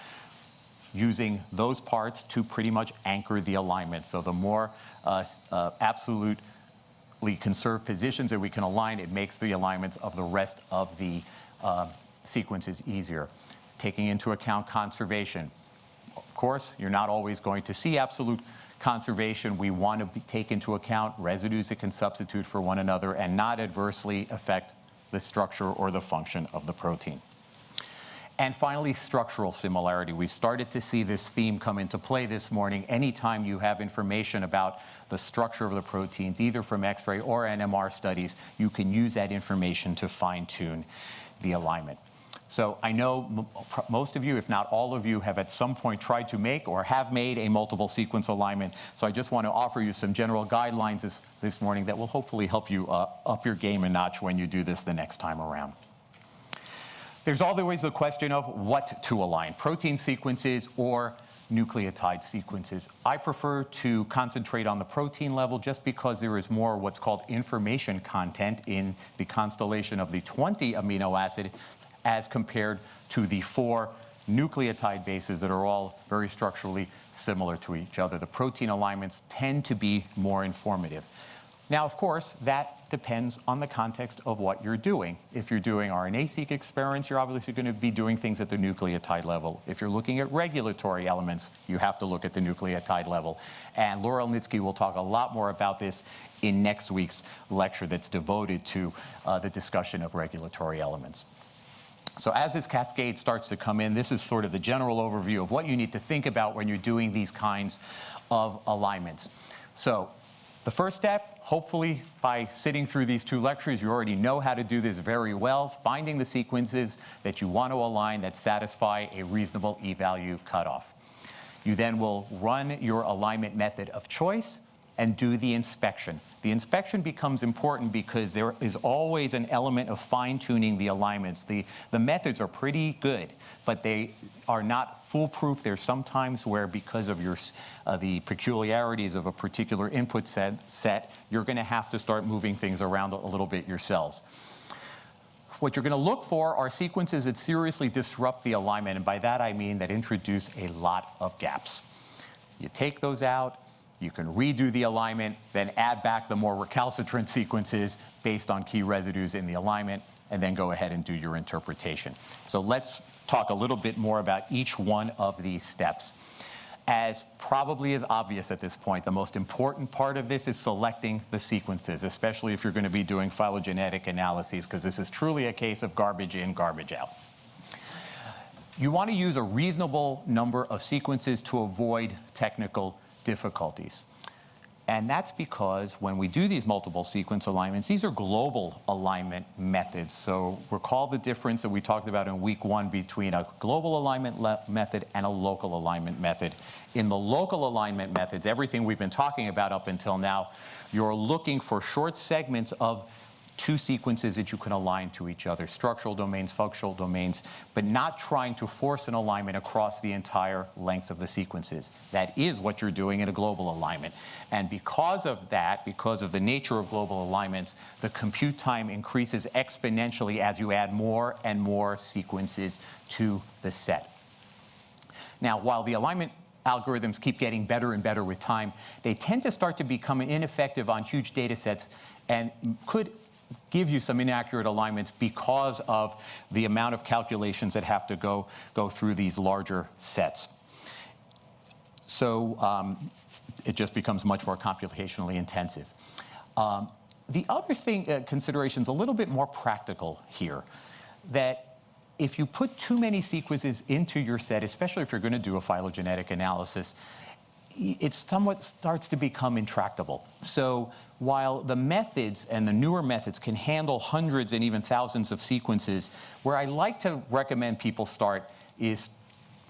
using those parts to pretty much anchor the alignment. So the more uh, uh, absolutely conserved positions that we can align, it makes the alignments of the rest of the uh, sequences easier. Taking into account conservation, course, you're not always going to see absolute conservation. We want to be, take into account residues that can substitute for one another and not adversely affect the structure or the function of the protein. And finally, structural similarity. We started to see this theme come into play this morning. Anytime you have information about the structure of the proteins, either from X-ray or NMR studies, you can use that information to fine-tune the alignment. So I know most of you, if not all of you, have at some point tried to make or have made a multiple sequence alignment. So I just want to offer you some general guidelines this, this morning that will hopefully help you uh, up your game a notch when you do this the next time around. There's always the question of what to align, protein sequences or nucleotide sequences. I prefer to concentrate on the protein level just because there is more what's called information content in the constellation of the 20 amino acid as compared to the four nucleotide bases that are all very structurally similar to each other. The protein alignments tend to be more informative. Now, of course, that depends on the context of what you're doing. If you're doing RNA-seq experiments, you're obviously going to be doing things at the nucleotide level. If you're looking at regulatory elements, you have to look at the nucleotide level. And Laura Elnitski will talk a lot more about this in next week's lecture that's devoted to uh, the discussion of regulatory elements. So as this cascade starts to come in, this is sort of the general overview of what you need to think about when you're doing these kinds of alignments. So the first step, hopefully by sitting through these two lectures, you already know how to do this very well, finding the sequences that you want to align that satisfy a reasonable e-value cutoff. You then will run your alignment method of choice, and do the inspection. The inspection becomes important because there is always an element of fine-tuning the alignments. The, the methods are pretty good, but they are not foolproof. There's sometimes where because of your, uh, the peculiarities of a particular input set, set you're going to have to start moving things around a little bit yourselves. What you're going to look for are sequences that seriously disrupt the alignment, and by that I mean that introduce a lot of gaps. You take those out, you can redo the alignment, then add back the more recalcitrant sequences based on key residues in the alignment, and then go ahead and do your interpretation. So let's talk a little bit more about each one of these steps. As probably is obvious at this point, the most important part of this is selecting the sequences, especially if you're going to be doing phylogenetic analyses, because this is truly a case of garbage in, garbage out. You want to use a reasonable number of sequences to avoid technical difficulties. And that's because when we do these multiple sequence alignments, these are global alignment methods. So recall the difference that we talked about in week one between a global alignment method and a local alignment method. In the local alignment methods, everything we've been talking about up until now, you're looking for short segments of two sequences that you can align to each other, structural domains, functional domains, but not trying to force an alignment across the entire length of the sequences. That is what you're doing in a global alignment. And because of that, because of the nature of global alignments, the compute time increases exponentially as you add more and more sequences to the set. Now, while the alignment algorithms keep getting better and better with time, they tend to start to become ineffective on huge data sets and could give you some inaccurate alignments because of the amount of calculations that have to go, go through these larger sets. So um, it just becomes much more computationally intensive. Um, the other thing, uh, consideration is a little bit more practical here, that if you put too many sequences into your set, especially if you're going to do a phylogenetic analysis, it somewhat starts to become intractable. So while the methods and the newer methods can handle hundreds and even thousands of sequences, where I like to recommend people start is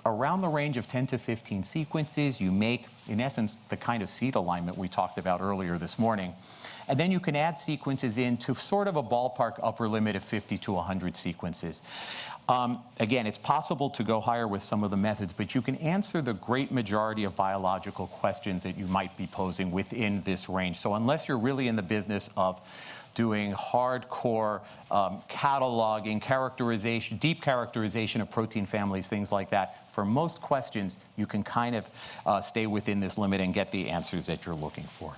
around the range of 10 to 15 sequences. You make, in essence, the kind of seed alignment we talked about earlier this morning. And then you can add sequences in to sort of a ballpark upper limit of 50 to 100 sequences. Um, again, it's possible to go higher with some of the methods, but you can answer the great majority of biological questions that you might be posing within this range. So unless you're really in the business of doing hardcore um, cataloging, characterization, deep characterization of protein families, things like that, for most questions, you can kind of uh, stay within this limit and get the answers that you're looking for.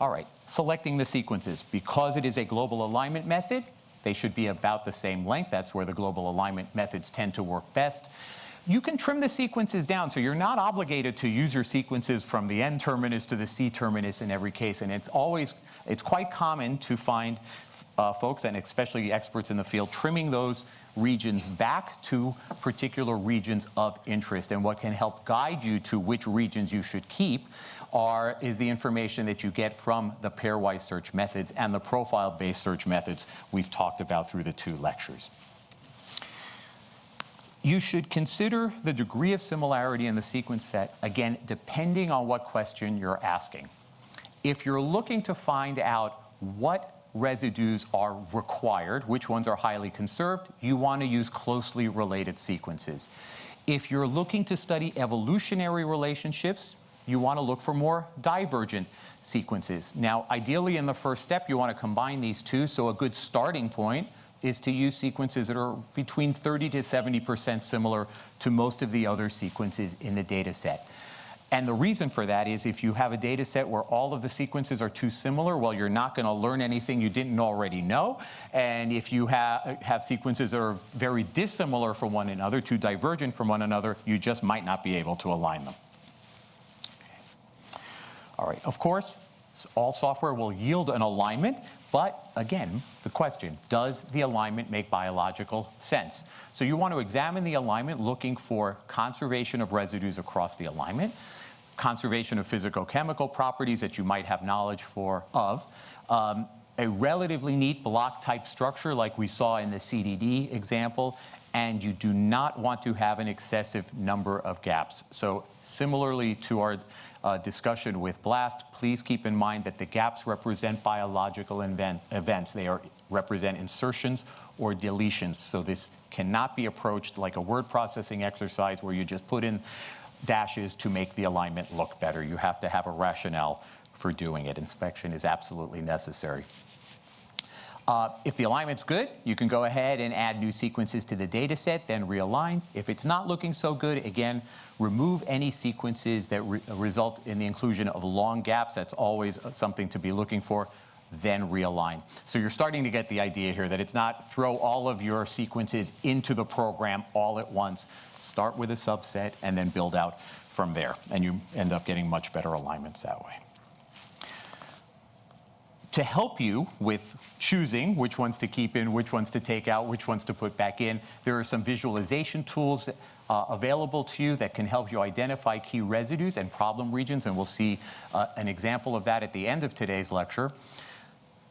All right, selecting the sequences. Because it is a global alignment method, they should be about the same length. That's where the global alignment methods tend to work best. You can trim the sequences down, so you're not obligated to use your sequences from the N terminus to the C terminus in every case. And it's always, it's quite common to find uh, folks, and especially experts in the field, trimming those regions back to particular regions of interest. And what can help guide you to which regions you should keep are, is the information that you get from the pairwise search methods and the profile-based search methods we've talked about through the two lectures. You should consider the degree of similarity in the sequence set, again, depending on what question you're asking. If you're looking to find out what residues are required, which ones are highly conserved, you want to use closely related sequences. If you're looking to study evolutionary relationships, you want to look for more divergent sequences. Now, ideally in the first step, you want to combine these two, so a good starting point is to use sequences that are between 30 to 70% similar to most of the other sequences in the data set. And the reason for that is if you have a data set where all of the sequences are too similar, well, you're not going to learn anything you didn't already know. And if you ha have sequences that are very dissimilar from one another, too divergent from one another, you just might not be able to align them. All right, of course, all software will yield an alignment, but again, the question, does the alignment make biological sense? So you want to examine the alignment looking for conservation of residues across the alignment, conservation of physicochemical properties that you might have knowledge for of, um, a relatively neat block type structure like we saw in the CDD example, and you do not want to have an excessive number of gaps. So similarly to our uh, discussion with BLAST, please keep in mind that the gaps represent biological event, events. They are, represent insertions or deletions. So this cannot be approached like a word processing exercise where you just put in dashes to make the alignment look better. You have to have a rationale for doing it. Inspection is absolutely necessary. Uh, if the alignment's good, you can go ahead and add new sequences to the data set, then realign. If it's not looking so good, again, remove any sequences that re result in the inclusion of long gaps. That's always something to be looking for then realign. So you're starting to get the idea here that it's not throw all of your sequences into the program all at once. Start with a subset and then build out from there. And you end up getting much better alignments that way to help you with choosing which ones to keep in, which ones to take out, which ones to put back in, there are some visualization tools uh, available to you that can help you identify key residues and problem regions, and we'll see uh, an example of that at the end of today's lecture.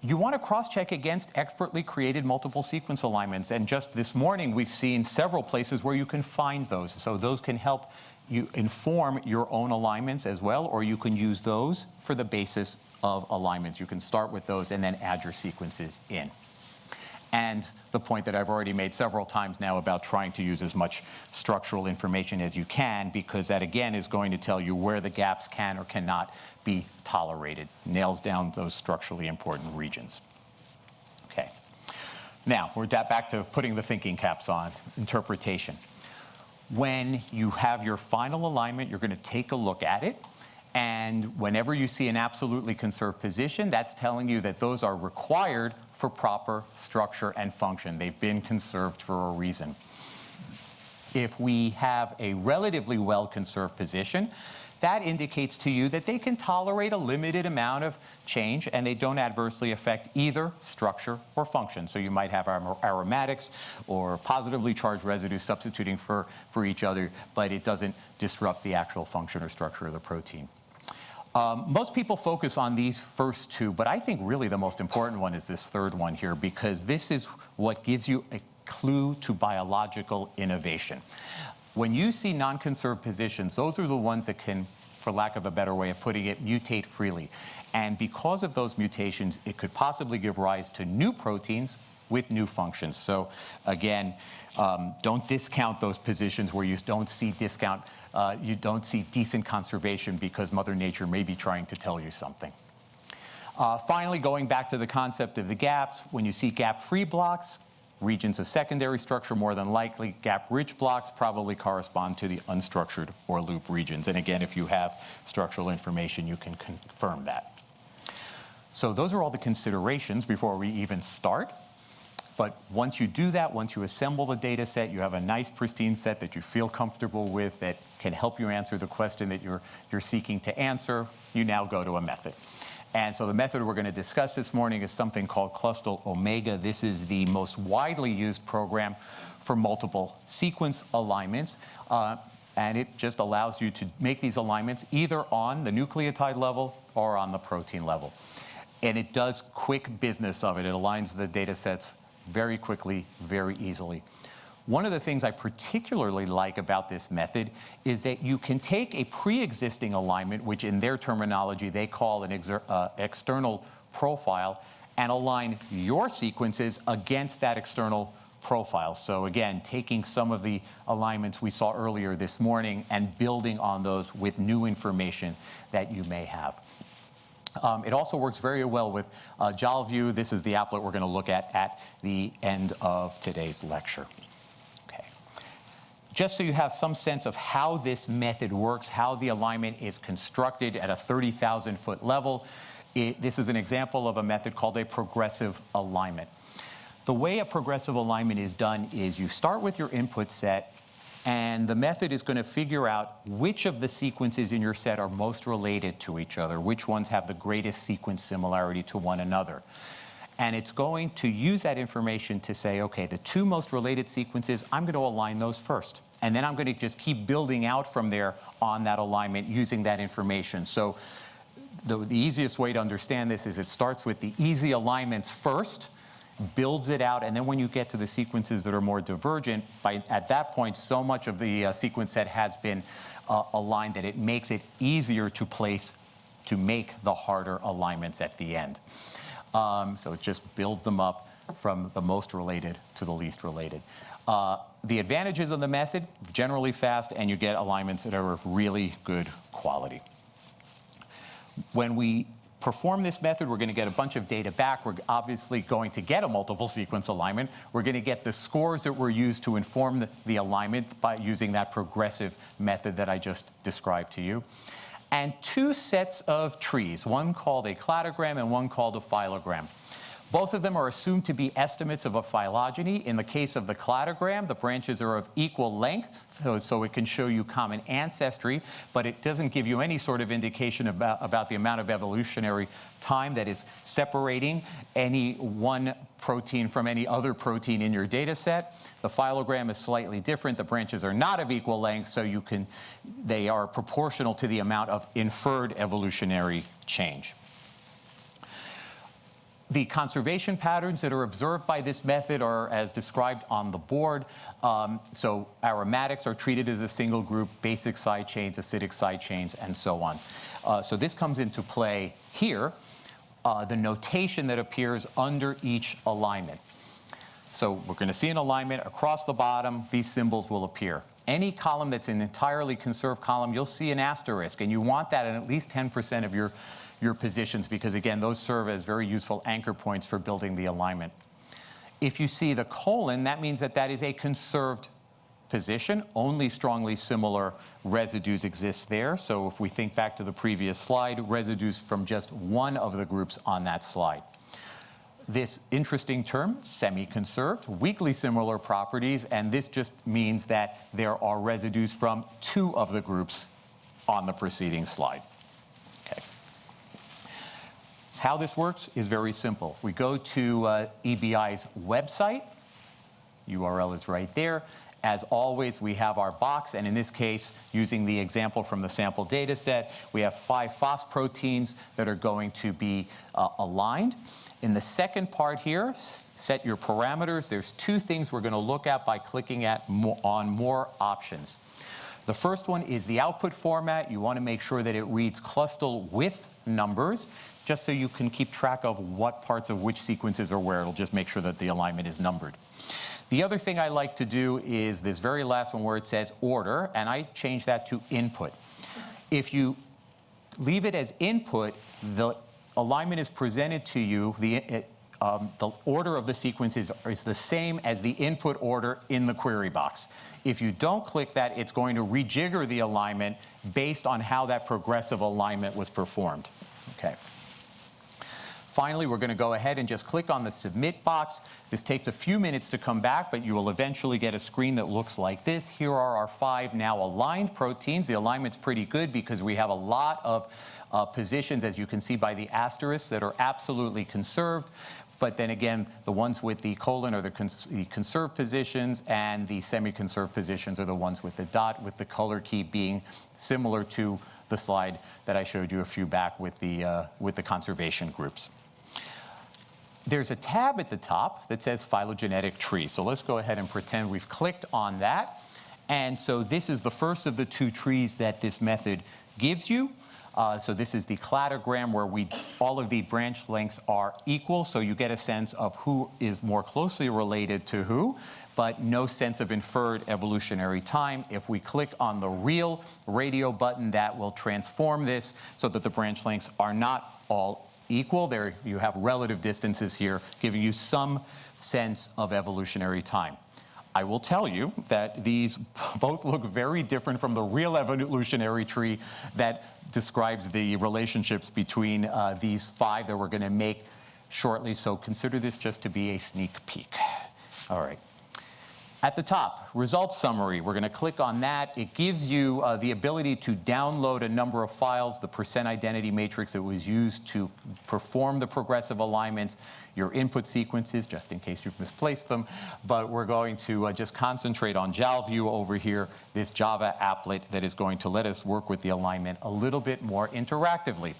You want to cross-check against expertly created multiple sequence alignments, and just this morning we've seen several places where you can find those, so those can help you inform your own alignments as well, or you can use those for the basis of alignments. You can start with those and then add your sequences in. And the point that I've already made several times now about trying to use as much structural information as you can, because that again is going to tell you where the gaps can or cannot be tolerated. Nails down those structurally important regions. Okay. Now, we're back to putting the thinking caps on, interpretation. When you have your final alignment, you're going to take a look at it and whenever you see an absolutely conserved position, that's telling you that those are required for proper structure and function. They've been conserved for a reason. If we have a relatively well-conserved position, that indicates to you that they can tolerate a limited amount of change and they don't adversely affect either structure or function. So you might have aromatics or positively charged residues substituting for, for each other, but it doesn't disrupt the actual function or structure of the protein. Um, most people focus on these first two, but I think really the most important one is this third one here because this is what gives you a clue to biological innovation. When you see non-conserved positions, those are the ones that can, for lack of a better way of putting it, mutate freely. And because of those mutations, it could possibly give rise to new proteins with new functions. So again, um, don't discount those positions where you don't see discount uh, you don't see decent conservation because Mother Nature may be trying to tell you something. Uh, finally, going back to the concept of the gaps, when you see gap-free blocks, regions of secondary structure more than likely, gap-rich blocks probably correspond to the unstructured or loop regions. And again, if you have structural information, you can confirm that. So those are all the considerations before we even start. But once you do that, once you assemble the data set, you have a nice pristine set that you feel comfortable with, that can help you answer the question that you're, you're seeking to answer, you now go to a method. And so the method we're going to discuss this morning is something called Clustal Omega. This is the most widely used program for multiple sequence alignments. Uh, and it just allows you to make these alignments either on the nucleotide level or on the protein level. And it does quick business of it. It aligns the data sets very quickly, very easily. One of the things I particularly like about this method is that you can take a pre-existing alignment, which in their terminology they call an uh, external profile, and align your sequences against that external profile. So again, taking some of the alignments we saw earlier this morning and building on those with new information that you may have. Um, it also works very well with uh, JALView. This is the applet we're going to look at at the end of today's lecture Okay. just so you have some sense of how this method works, how the alignment is constructed at a 30,000 foot level. It, this is an example of a method called a progressive alignment. The way a progressive alignment is done is you start with your input set and the method is going to figure out which of the sequences in your set are most related to each other, which ones have the greatest sequence similarity to one another. And it's going to use that information to say, okay, the two most related sequences, I'm going to align those first. And then I'm going to just keep building out from there on that alignment using that information. So the, the easiest way to understand this is it starts with the easy alignments first, builds it out, and then when you get to the sequences that are more divergent, by at that point, so much of the uh, sequence set has been uh, aligned that it makes it easier to place, to make the harder alignments at the end. Um, so it just builds them up from the most related to the least related. Uh, the advantages of the method, generally fast, and you get alignments that are of really good quality. When we perform this method, we're going to get a bunch of data back. We're obviously going to get a multiple sequence alignment. We're going to get the scores that were used to inform the, the alignment by using that progressive method that I just described to you. And two sets of trees, one called a cladogram and one called a phylogram. Both of them are assumed to be estimates of a phylogeny. In the case of the cladogram, the branches are of equal length, so, so, it can show you common ancestry, but it doesn't give you any sort of indication about, about the amount of evolutionary time that is separating any one protein from any other protein in your data set. The phylogram is slightly different. The branches are not of equal length, so you can, they are proportional to the amount of inferred evolutionary change. The conservation patterns that are observed by this method are as described on the board. Um, so aromatics are treated as a single group, basic side chains, acidic side chains, and so on. Uh, so this comes into play here, uh, the notation that appears under each alignment. So we're going to see an alignment across the bottom. These symbols will appear. Any column that's an entirely conserved column, you'll see an asterisk, and you want that in at least 10% of your your positions because, again, those serve as very useful anchor points for building the alignment. If you see the colon, that means that that is a conserved position. Only strongly similar residues exist there. So if we think back to the previous slide, residues from just one of the groups on that slide. This interesting term, semi-conserved, weakly similar properties, and this just means that there are residues from two of the groups on the preceding slide. How this works is very simple. We go to uh, EBI's website. URL is right there. As always, we have our box, and in this case, using the example from the sample data set, we have five phosphoproteins that are going to be uh, aligned. In the second part here, set your parameters. There's two things we're going to look at by clicking at mo on more options. The first one is the output format. You want to make sure that it reads clustal with numbers just so you can keep track of what parts of which sequences are where. It'll just make sure that the alignment is numbered. The other thing I like to do is this very last one where it says order, and I change that to input. If you leave it as input, the alignment is presented to you, the, it, um, the order of the sequences is the same as the input order in the query box. If you don't click that, it's going to rejigger the alignment based on how that progressive alignment was performed. Okay. Finally, we're going to go ahead and just click on the submit box. This takes a few minutes to come back, but you will eventually get a screen that looks like this. Here are our five now aligned proteins. The alignment's pretty good because we have a lot of uh, positions, as you can see by the asterisks, that are absolutely conserved. But then again, the ones with the colon are the, cons the conserved positions, and the semi-conserved positions are the ones with the dot, with the color key being similar to the slide that I showed you a few back with the, uh, with the conservation groups. There's a tab at the top that says phylogenetic tree. So let's go ahead and pretend we've clicked on that. And so this is the first of the two trees that this method gives you. Uh, so this is the cladogram where we, all of the branch lengths are equal, so you get a sense of who is more closely related to who, but no sense of inferred evolutionary time. If we click on the real radio button, that will transform this so that the branch lengths are not all equal. There you have relative distances here, giving you some sense of evolutionary time. I will tell you that these both look very different from the real evolutionary tree that describes the relationships between uh, these five that we're going to make shortly. So consider this just to be a sneak peek. All right. At the top, results summary, we're going to click on that. It gives you uh, the ability to download a number of files, the percent identity matrix that was used to perform the progressive alignments, your input sequences, just in case you've misplaced them. But we're going to uh, just concentrate on JalView over here, this Java applet that is going to let us work with the alignment a little bit more interactively.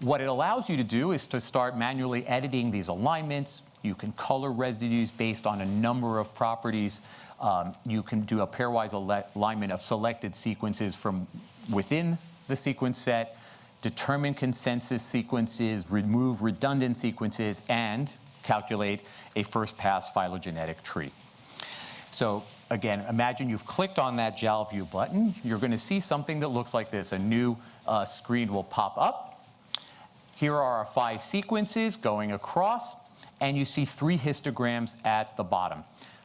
What it allows you to do is to start manually editing these alignments. You can color residues based on a number of properties. Um, you can do a pairwise alignment of selected sequences from within the sequence set, determine consensus sequences, remove redundant sequences, and calculate a first pass phylogenetic tree. So again, imagine you've clicked on that JalView button. You're going to see something that looks like this. A new uh, screen will pop up. Here are our five sequences going across, and you see three histograms at the bottom.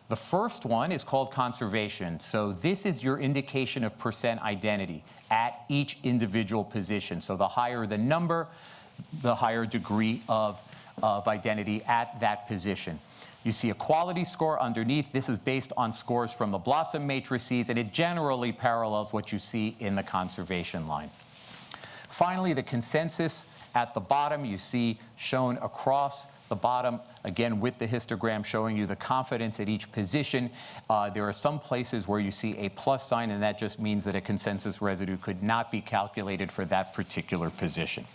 The first one is called conservation. So this is your indication of percent identity at each individual position. So the higher the number, the higher degree of, of identity at that position. You see a quality score underneath. This is based on scores from the BLOSUM matrices, and it generally parallels what you see in the conservation line. Finally, the consensus at the bottom, you see shown across the bottom, again, with the histogram showing you the confidence at each position. Uh, there are some places where you see a plus sign, and that just means that a consensus residue could not be calculated for that particular position.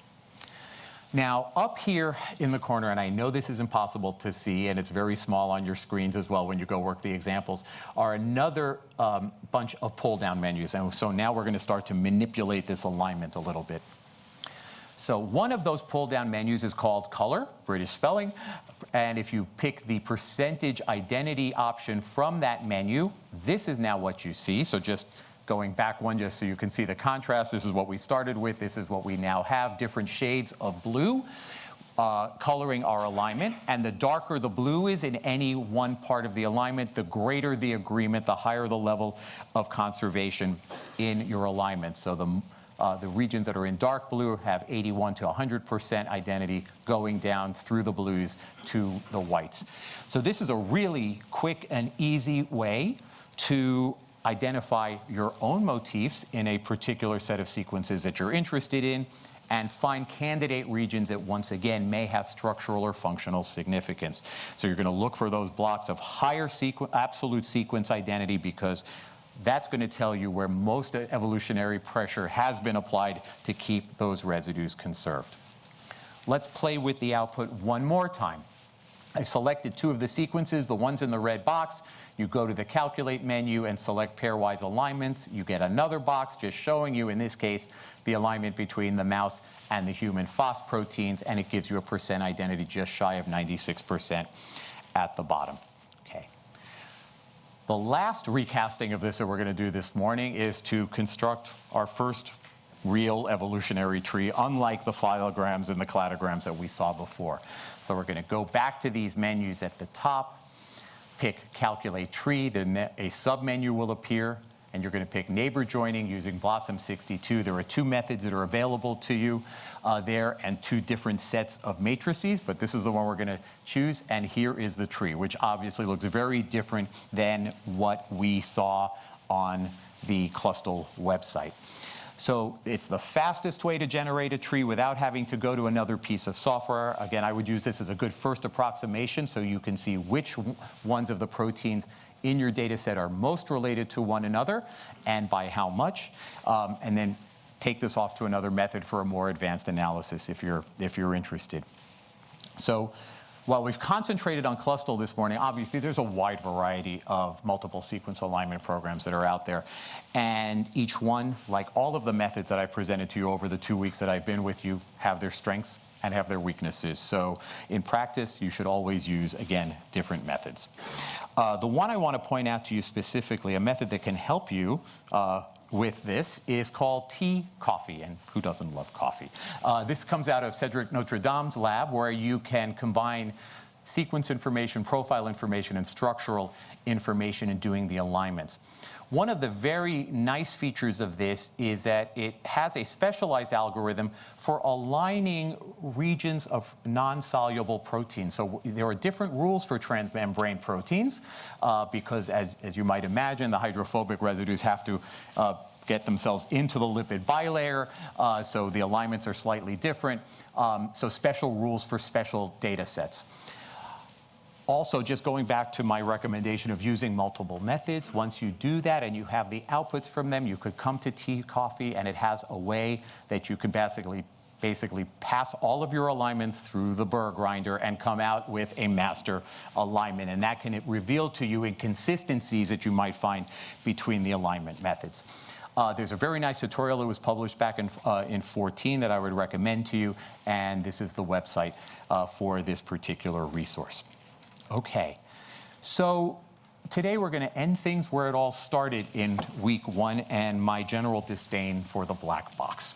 Now, up here in the corner, and I know this is impossible to see, and it's very small on your screens as well when you go work the examples, are another um, bunch of pull-down menus. And so now we're going to start to manipulate this alignment a little bit. So one of those pull-down menus is called color, British spelling. And if you pick the percentage identity option from that menu, this is now what you see. So just going back one just so you can see the contrast. This is what we started with. This is what we now have, different shades of blue. Uh, coloring our alignment. And the darker the blue is in any one part of the alignment, the greater the agreement, the higher the level of conservation in your alignment. So the uh, the regions that are in dark blue have 81 to 100% identity going down through the blues to the whites. So this is a really quick and easy way to identify your own motifs in a particular set of sequences that you're interested in and find candidate regions that once again may have structural or functional significance. So you're going to look for those blocks of higher sequ absolute sequence identity because that's going to tell you where most evolutionary pressure has been applied to keep those residues conserved. Let's play with the output one more time. I selected two of the sequences, the ones in the red box. You go to the Calculate menu and select Pairwise Alignments. You get another box just showing you, in this case, the alignment between the mouse and the human FOS proteins, and it gives you a percent identity just shy of 96% at the bottom. The last recasting of this that we're going to do this morning is to construct our first real evolutionary tree, unlike the phylograms and the cladograms that we saw before. So we're going to go back to these menus at the top, pick Calculate Tree, then a submenu will appear, and you're going to pick neighbor joining using BLOSUM 62. There are two methods that are available to you uh, there and two different sets of matrices, but this is the one we're going to choose, and here is the tree, which obviously looks very different than what we saw on the Clustal website. So it's the fastest way to generate a tree without having to go to another piece of software. Again, I would use this as a good first approximation so you can see which ones of the proteins in your data set are most related to one another and by how much. Um, and then take this off to another method for a more advanced analysis if you're, if you're interested. So while we've concentrated on Clustal this morning, obviously there's a wide variety of multiple sequence alignment programs that are out there. And each one, like all of the methods that I presented to you over the two weeks that I've been with you, have their strengths and have their weaknesses. So in practice, you should always use, again, different methods. Uh, the one I want to point out to you specifically, a method that can help you uh, with this is called tea coffee, and who doesn't love coffee? Uh, this comes out of Cedric Notredame's lab, where you can combine sequence information, profile information, and structural information in doing the alignments. One of the very nice features of this is that it has a specialized algorithm for aligning regions of non-soluble proteins. So there are different rules for transmembrane proteins uh, because, as, as you might imagine, the hydrophobic residues have to uh, get themselves into the lipid bilayer, uh, so the alignments are slightly different. Um, so special rules for special data sets. Also, just going back to my recommendation of using multiple methods, once you do that and you have the outputs from them, you could come to T-Coffee, and it has a way that you can basically basically pass all of your alignments through the burr grinder and come out with a master alignment. And that can reveal to you inconsistencies that you might find between the alignment methods. Uh, there's a very nice tutorial that was published back in, uh, in 14 that I would recommend to you, and this is the website uh, for this particular resource. Okay, so today we're going to end things where it all started in week one and my general disdain for the black box.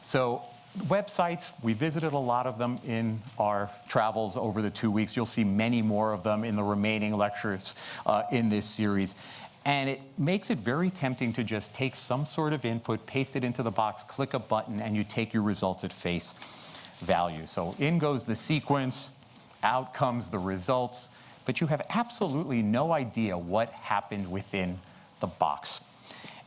So websites, we visited a lot of them in our travels over the two weeks. You'll see many more of them in the remaining lectures uh, in this series. And it makes it very tempting to just take some sort of input, paste it into the box, click a button, and you take your results at face value. So in goes the sequence, out comes the results, but you have absolutely no idea what happened within the box.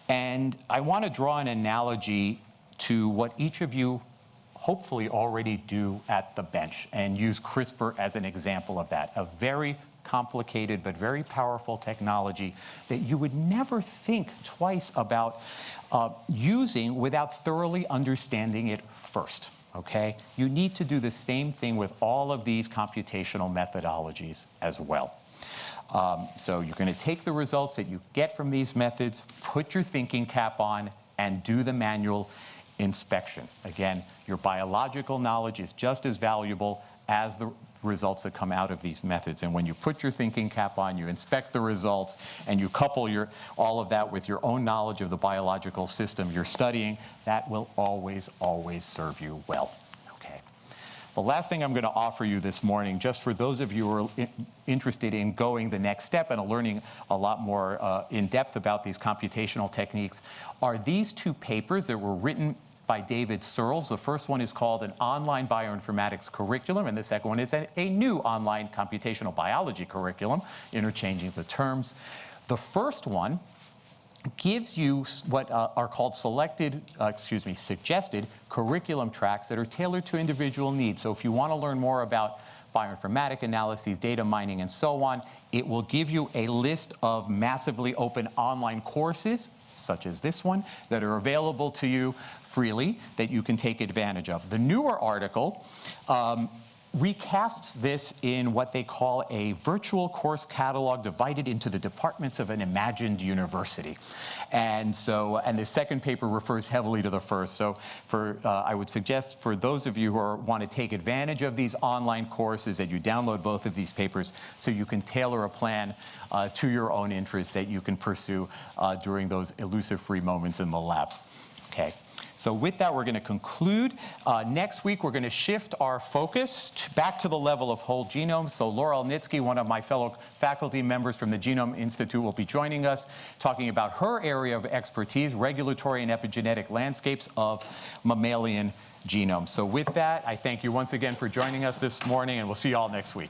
And I want to draw an analogy to what each of you hopefully already do at the bench and use CRISPR as an example of that. A very complicated but very powerful technology that you would never think twice about uh, using without thoroughly understanding it first. Okay? You need to do the same thing with all of these computational methodologies as well. Um, so you're going to take the results that you get from these methods, put your thinking cap on, and do the manual inspection. Again, your biological knowledge is just as valuable as the results that come out of these methods. And when you put your thinking cap on, you inspect the results, and you couple your, all of that with your own knowledge of the biological system you're studying, that will always, always serve you well. Okay. The last thing I'm going to offer you this morning, just for those of you who are interested in going the next step and learning a lot more uh, in depth about these computational techniques, are these two papers that were written by David Searls. The first one is called an online bioinformatics curriculum, and the second one is a, a new online computational biology curriculum, interchanging the terms. The first one gives you what uh, are called selected, uh, excuse me, suggested curriculum tracks that are tailored to individual needs. So if you want to learn more about bioinformatic analyses, data mining, and so on, it will give you a list of massively open online courses such as this one, that are available to you freely that you can take advantage of. The newer article um, recasts this in what they call a virtual course catalog divided into the departments of an imagined university. And so, and the second paper refers heavily to the first. So for, uh, I would suggest for those of you who are, want to take advantage of these online courses that you download both of these papers so you can tailor a plan uh, to your own interests that you can pursue uh, during those elusive free moments in the lab. Okay. So with that, we're going to conclude. Uh, next week, we're going to shift our focus back to the level of whole genome. So Laura Elnitski, one of my fellow faculty members from the Genome Institute, will be joining us, talking about her area of expertise, regulatory and epigenetic landscapes of mammalian genomes. So with that, I thank you once again for joining us this morning, and we'll see you all next week.